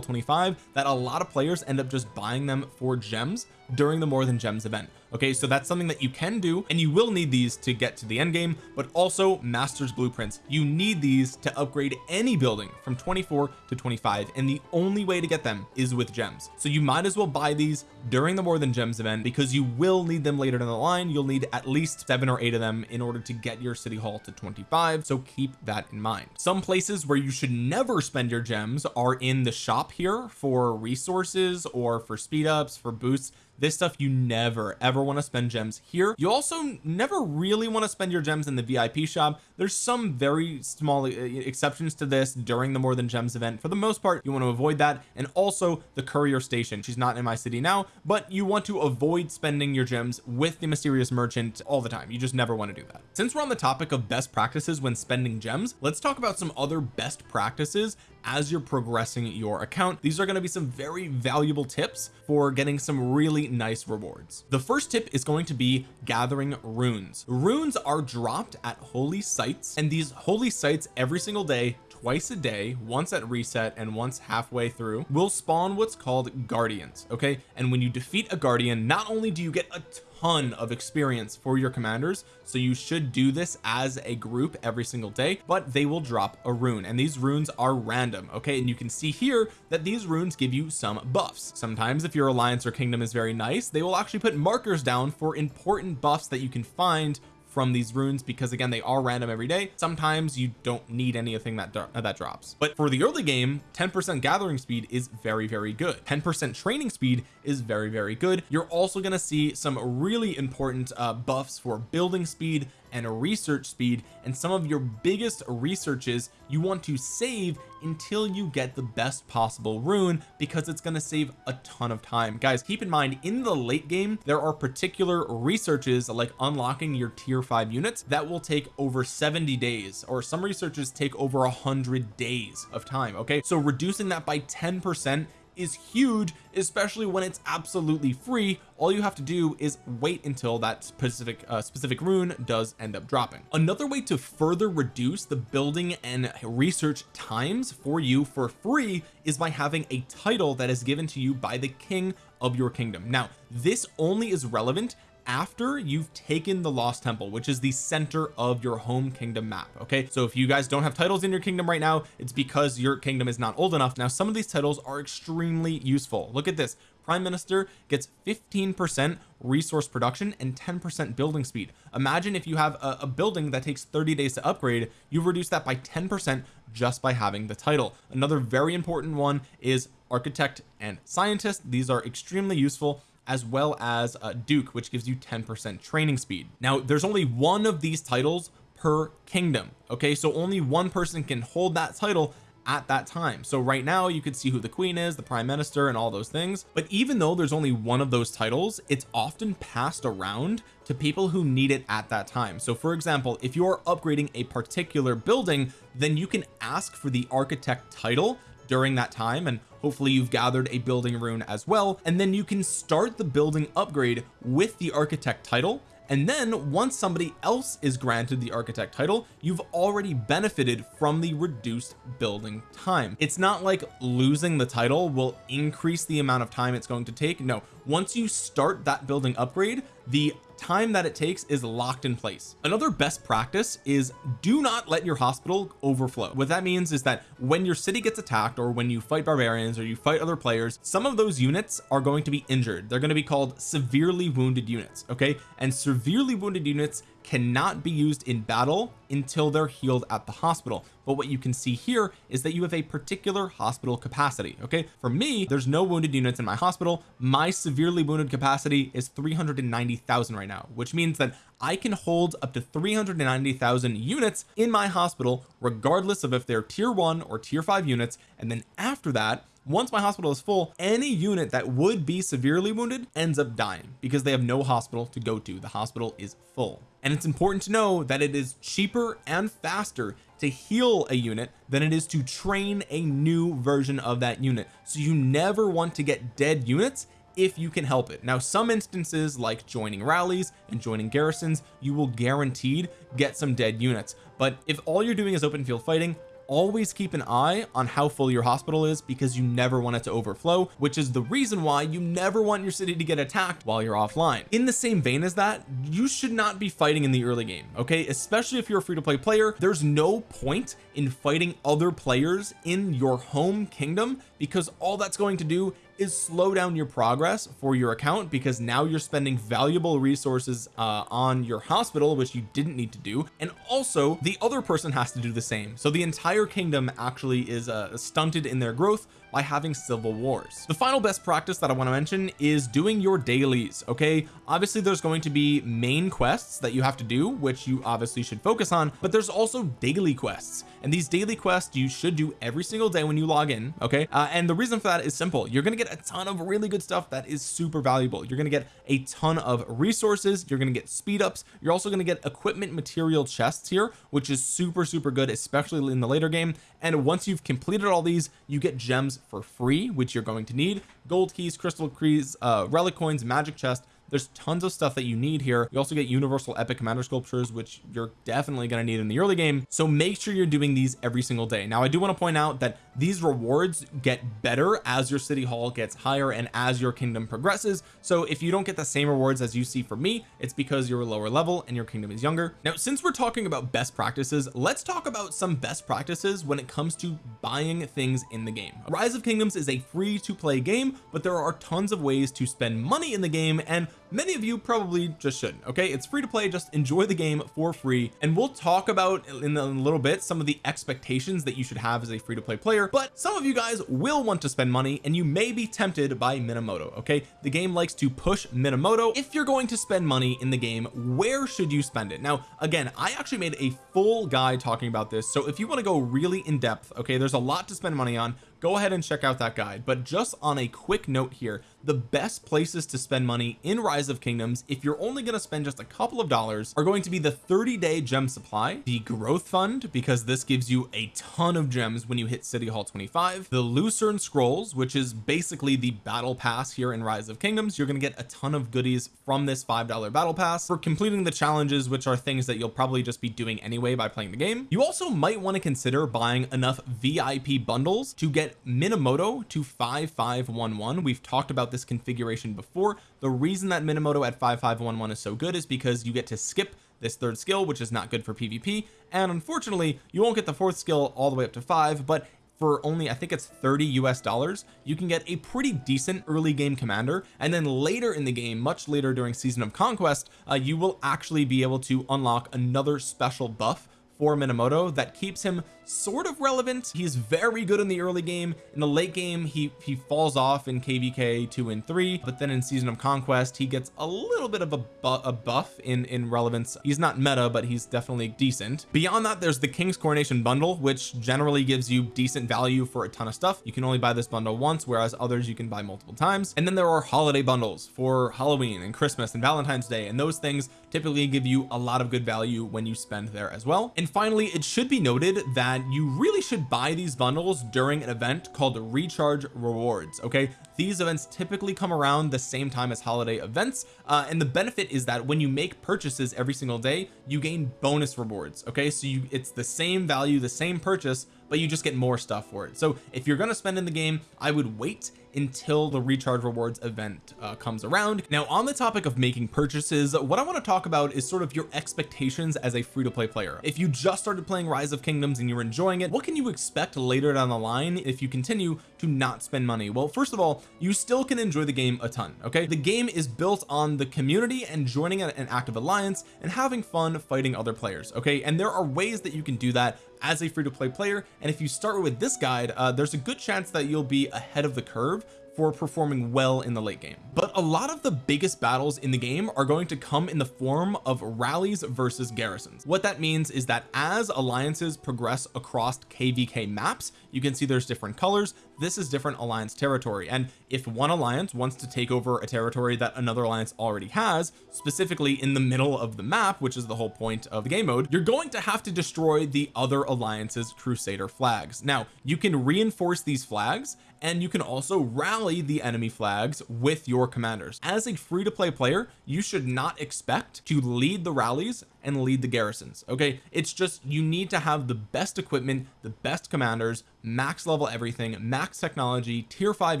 25 that a lot of players end up just buying them for gems during the more than gems event okay so that's something that you can do and you will need these to get to the end game but also masters blueprints. You need these to upgrade any building from 24 to 25 and the only way to get them is with gems. So you might as well buy these during the more than gems event because you will need them later down the line. You'll need at least seven or eight of them in order to get your city hall to 25 so keep that in mind. Some places where you should never spend your gems are in the shop here for resources or for speed ups for boosts this stuff you never ever want to spend gems here. You also never really want to spend your gems in the VIP shop. There's some very small uh, exceptions to this during the more than gems event. For the most part you want to avoid that. And also the courier station. She's not in my city now but you want to avoid spending your gems with the mysterious merchant all the time. You just never want to do that. Since we're on the topic of best practices when spending gems let's talk about some other best practices as you're progressing your account these are going to be some very valuable tips for getting some really nice rewards. The first tip is going to be gathering runes. Runes are dropped at holy sites and these holy sites every single day twice a day once at reset and once halfway through will spawn what's called guardians okay? And when you defeat a guardian not only do you get a ton of experience for your commanders so you should do this as a group every single day but they will drop a rune and these runes are random okay? And you can see here that these runes give you some buffs. Sometimes if your alliance or kingdom is very nice they will actually put markers down for important buffs that you can find from these runes because again they are random every day. Sometimes you don't need anything that that drops. But for the early game 10 percent gathering speed is very very good. 10 percent training speed is very very good. You're also going to see some really important uh, buffs for building speed and research speed and some of your biggest researches you want to save until you get the best possible rune because it's going to save a ton of time. Guys keep in mind in the late game there are particular researches like unlocking your tier 5 units that will take over 70 days or some researches take over a hundred days of time okay? So reducing that by 10 percent is huge especially when it's absolutely free. All you have to do is wait until that specific uh, specific rune does end up dropping. Another way to further reduce the building and research times for you for free is by having a title that is given to you by the king of your kingdom. Now this only is relevant after you've taken the lost temple which is the center of your home kingdom map okay? So if you guys don't have titles in your kingdom right now it's because your kingdom is not old enough. Now some of these titles are extremely useful. Look at this. Prime minister gets 15 percent resource production and 10 percent building speed. Imagine if you have a, a, building that takes 30 days to upgrade you reduce that by 10 percent just by having the title. Another very important one is architect and scientist. These are extremely useful as well as uh, Duke which gives you 10 percent training speed. Now there's only one of these titles per kingdom okay? So only one person can hold that title at that time. So right now you could see who the queen is the prime minister and all those things. But even though there's only one of those titles it's often passed around to people who need it at that time. So for example if you're upgrading a particular building then you can ask for the architect title during that time. And hopefully you've gathered a building rune as well and then you can start the building upgrade with the architect title. And then once somebody else is granted the architect title you've already benefited from the reduced building time. It's not like losing the title will increase the amount of time it's going to take. No once you start that building upgrade the time that it takes is locked in place. Another best practice is do not let your hospital overflow. What that means is that when your city gets attacked or when you fight barbarians or you fight other players some of those units are going to be injured. They're going to be called severely wounded units okay? And severely wounded units cannot be used in battle until they're healed at the hospital. But what you can see here is that you have a particular hospital capacity okay? For me there's no wounded units in my hospital. My severely wounded capacity is 390,000 right now which means that I can hold up to 390,000 units in my hospital regardless of if they're tier 1 or tier 5 units. And then after that once my hospital is full any unit that would be severely wounded ends up dying because they have no hospital to go to. The hospital is full and it's important to know that it is cheaper and faster to heal a unit than it is to train a new version of that unit. So you never want to get dead units if you can help it. Now some instances like joining rallies and joining garrisons you will guaranteed get some dead units. But if all you're doing is open field fighting always keep an eye on how full your hospital is because you never want it to overflow which is the reason why you never want your city to get attacked while you're offline. In the same vein as that you should not be fighting in the early game okay? Especially if you're a free-to-play player there's no point in fighting other players in your home kingdom because all that's going to do is slow down your progress for your account because now you're spending valuable resources uh, on your hospital which you didn't need to do. And also the other person has to do the same. So the entire kingdom actually is uh, stunted in their growth by having civil wars. The final best practice that I want to mention is doing your dailies okay? Obviously there's going to be main quests that you have to do which you obviously should focus on but there's also daily quests. And these daily quests you should do every single day when you log in okay? Uh, and the reason for that is simple. You're going to get a ton of really good stuff that is super valuable. You're going to get a ton of resources. You're going to get speed ups. You're also going to get equipment material chests here which is super super good especially in the later game. And once you've completed all these you get gems for free which you're going to need. Gold keys crystal keys uh relic coins magic chest there's tons of stuff that you need here. You also get universal epic commander sculptures which you're definitely going to need in the early game. So make sure you're doing these every single day. Now I do want to point out that these rewards get better as your city hall gets higher and as your kingdom progresses. So if you don't get the same rewards as you see from me it's because you're a lower level and your kingdom is younger. Now since we're talking about best practices let's talk about some best practices when it comes to buying things in the game. Rise of kingdoms is a free to play game but there are tons of ways to spend money in the game and many of you probably just shouldn't okay? It's free to play just enjoy the game for free. And we'll talk about in a little bit some of the expectations that you should have as a free to play player. But some of you guys will want to spend money and you may be tempted by Minamoto okay? The game likes to push Minamoto. If you're going to spend money in the game where should you spend it? Now again I actually made a full guide talking about this. So if you want to go really in depth okay there's a lot to spend money on go ahead and check out that guide. But just on a quick note here the best places to spend money in rise of kingdoms if you're only going to spend just a couple of dollars are going to be the 30 day gem supply the growth fund because this gives you a ton of gems when you hit city hall 25 the lucerne scrolls which is basically the battle pass here in rise of kingdoms. You're going to get a ton of goodies from this five dollar battle pass for completing the challenges which are things that you'll probably just be doing anyway by playing the game. You also might want to consider buying enough VIP bundles to get Minamoto to 5511 we've talked about this configuration before. The reason that Minamoto at 5511 is so good is because you get to skip this third skill which is not good for PvP and unfortunately you won't get the fourth skill all the way up to five but for only I think it's 30 US dollars you can get a pretty decent early game commander. And then later in the game much later during season of conquest uh, you will actually be able to unlock another special buff for Minamoto that keeps him sort of relevant. He's very good in the early game. In the late game he he falls off in kvk 2 and 3 but then in season of conquest he gets a little bit of a, bu a buff in in relevance. He's not meta but he's definitely decent. Beyond that there's the king's coronation bundle which generally gives you decent value for a ton of stuff. You can only buy this bundle once whereas others you can buy multiple times. And then there are holiday bundles for Halloween and Christmas and Valentine's Day and those things typically give you a lot of good value when you spend there as well. And finally it should be noted that you really should buy these bundles during an event called recharge rewards okay? These events typically come around the same time as holiday events uh, and the benefit is that when you make purchases every single day you gain bonus rewards okay? So you it's the same value the same purchase but you just get more stuff for it. So if you're going to spend in the game I would wait until the recharge rewards event uh, comes around. Now on the topic of making purchases what I want to talk about is sort of your expectations as a free-to-play player. If you just started playing rise of kingdoms and you're enjoying it what can you expect later down the line if you continue to not spend money. Well first of all you still can enjoy the game a ton okay? The game is built on the community and joining an active alliance and having fun fighting other players okay? And there are ways that you can do that as a free-to-play player. And if you start with this guide uh, there's a good chance that you'll be ahead of the curve for performing well in the late game. But a lot of the biggest battles in the game are going to come in the form of rallies versus garrisons. What that means is that as alliances progress across kvk maps you can see there's different colors. This is different alliance territory. And if one alliance wants to take over a territory that another alliance already has specifically in the middle of the map which is the whole point of the game mode you're going to have to destroy the other alliance's crusader flags. Now you can reinforce these flags and you can also rally the enemy flags with your commanders. As a free-to-play player you should not expect to lead the rallies and lead the garrisons okay? It's just you need to have the best equipment the best commanders max level everything max technology tier 5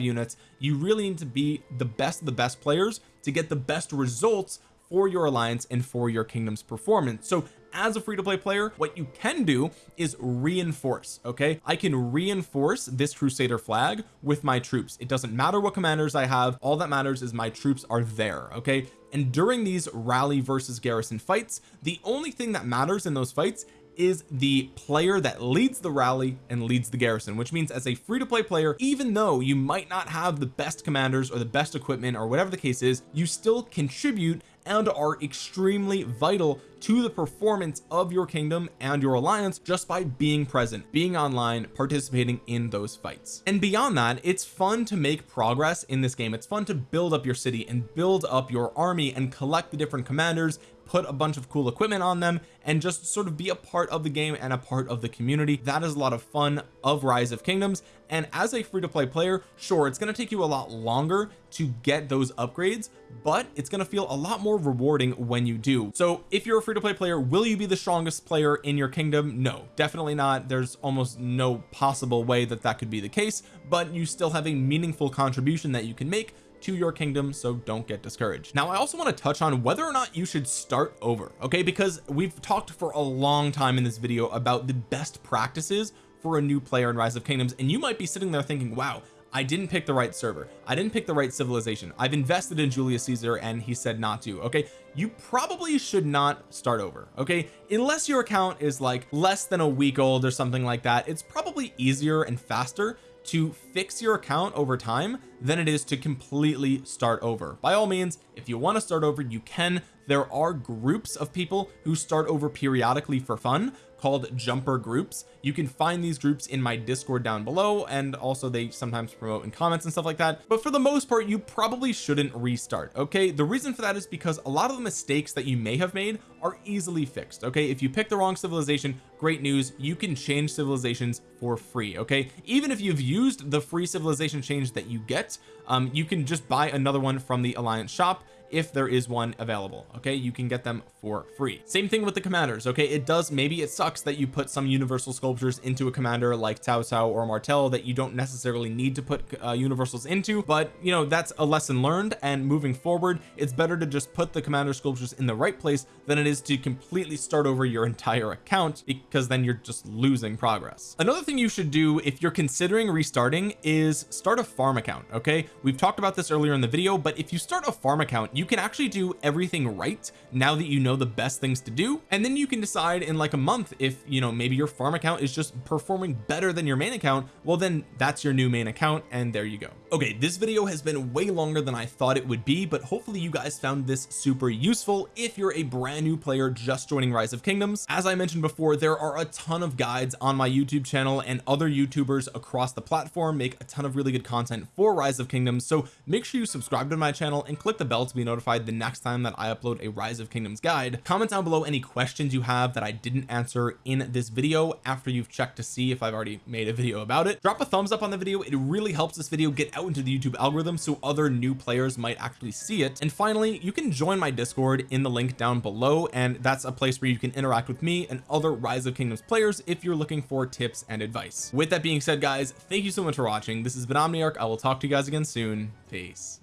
units. You really need to be the best of the best players to get the best results for your alliance and for your kingdom's performance. So as a free-to-play player what you can do is reinforce okay? I can reinforce this crusader flag with my troops. It doesn't matter what commanders I have. All that matters is my troops are there okay? And during these rally versus garrison fights the only thing that matters in those fights is the player that leads the rally and leads the garrison which means as a free-to-play player even though you might not have the best commanders or the best equipment or whatever the case is you still contribute and are extremely vital to the performance of your kingdom and your alliance just by being present being online participating in those fights. And beyond that it's fun to make progress in this game. It's fun to build up your city and build up your army and collect the different commanders put a bunch of cool equipment on them and just sort of be a part of the game and a part of the community. That is a lot of fun of rise of kingdoms. And as a free-to-play player sure it's going to take you a lot longer to get those upgrades but it's going to feel a lot more rewarding when you do. So if you're a free-to-play player will you be the strongest player in your kingdom? No definitely not. There's almost no possible way that that could be the case but you still have a meaningful contribution that you can make to your kingdom so don't get discouraged. Now I also want to touch on whether or not you should start over okay? Because we've talked for a long time in this video about the best practices for a new player in rise of kingdoms and you might be sitting there thinking wow I didn't pick the right server. I didn't pick the right civilization. I've invested in Julius Caesar and he said not to okay? You probably should not start over okay? Unless your account is like less than a week old or something like that it's probably easier and faster to fix your account over time than it is to completely start over. By all means if you want to start over you can there are groups of people who start over periodically for fun called jumper groups. You can find these groups in my discord down below and also they sometimes promote in comments and stuff like that. But for the most part you probably shouldn't restart okay? The reason for that is because a lot of the mistakes that you may have made are easily fixed okay? If you pick the wrong civilization great news you can change civilizations for free okay? Even if you've used the free civilization change that you get um you can just buy another one from the alliance shop if there is one available okay? You can get them for free. Same thing with the commanders okay? It does maybe it sucks that you put some universal sculptures into a commander like Cao Cao or Martel that you don't necessarily need to put uh, universals into but you know that's a lesson learned and moving forward it's better to just put the commander sculptures in the right place than it is to completely start over your entire account because then you're just losing progress. Another thing you should do if you're considering restarting is start a farm account okay? We've talked about this earlier in the video but if you start a farm account you can actually do everything right now that you know the best things to do. And then you can decide in like a month if you know maybe your farm account is just performing better than your main account. Well then that's your new main account and there you go. Okay this video has been way longer than I thought it would be but hopefully you guys found this super useful if you're a brand new player just joining rise of kingdoms. As I mentioned before there are a ton of guides on my YouTube channel and other youtubers across the platform make a ton of really good content for rise of kingdoms. So make sure you subscribe to my channel and click the bell to be notified the next time that I upload a rise of kingdoms guide. Comment down below any questions you have that I didn't answer in this video after you've checked to see if I've already made a video about it. Drop a thumbs up on the video. It really helps this video get out into the YouTube algorithm so other new players might actually see it. And finally you can join my discord in the link down below and that's a place where you can interact with me and other rise of kingdoms players if you're looking for tips and advice. With that being said guys thank you so much for watching. This has been Omniarch. I will talk to you guys again soon. Peace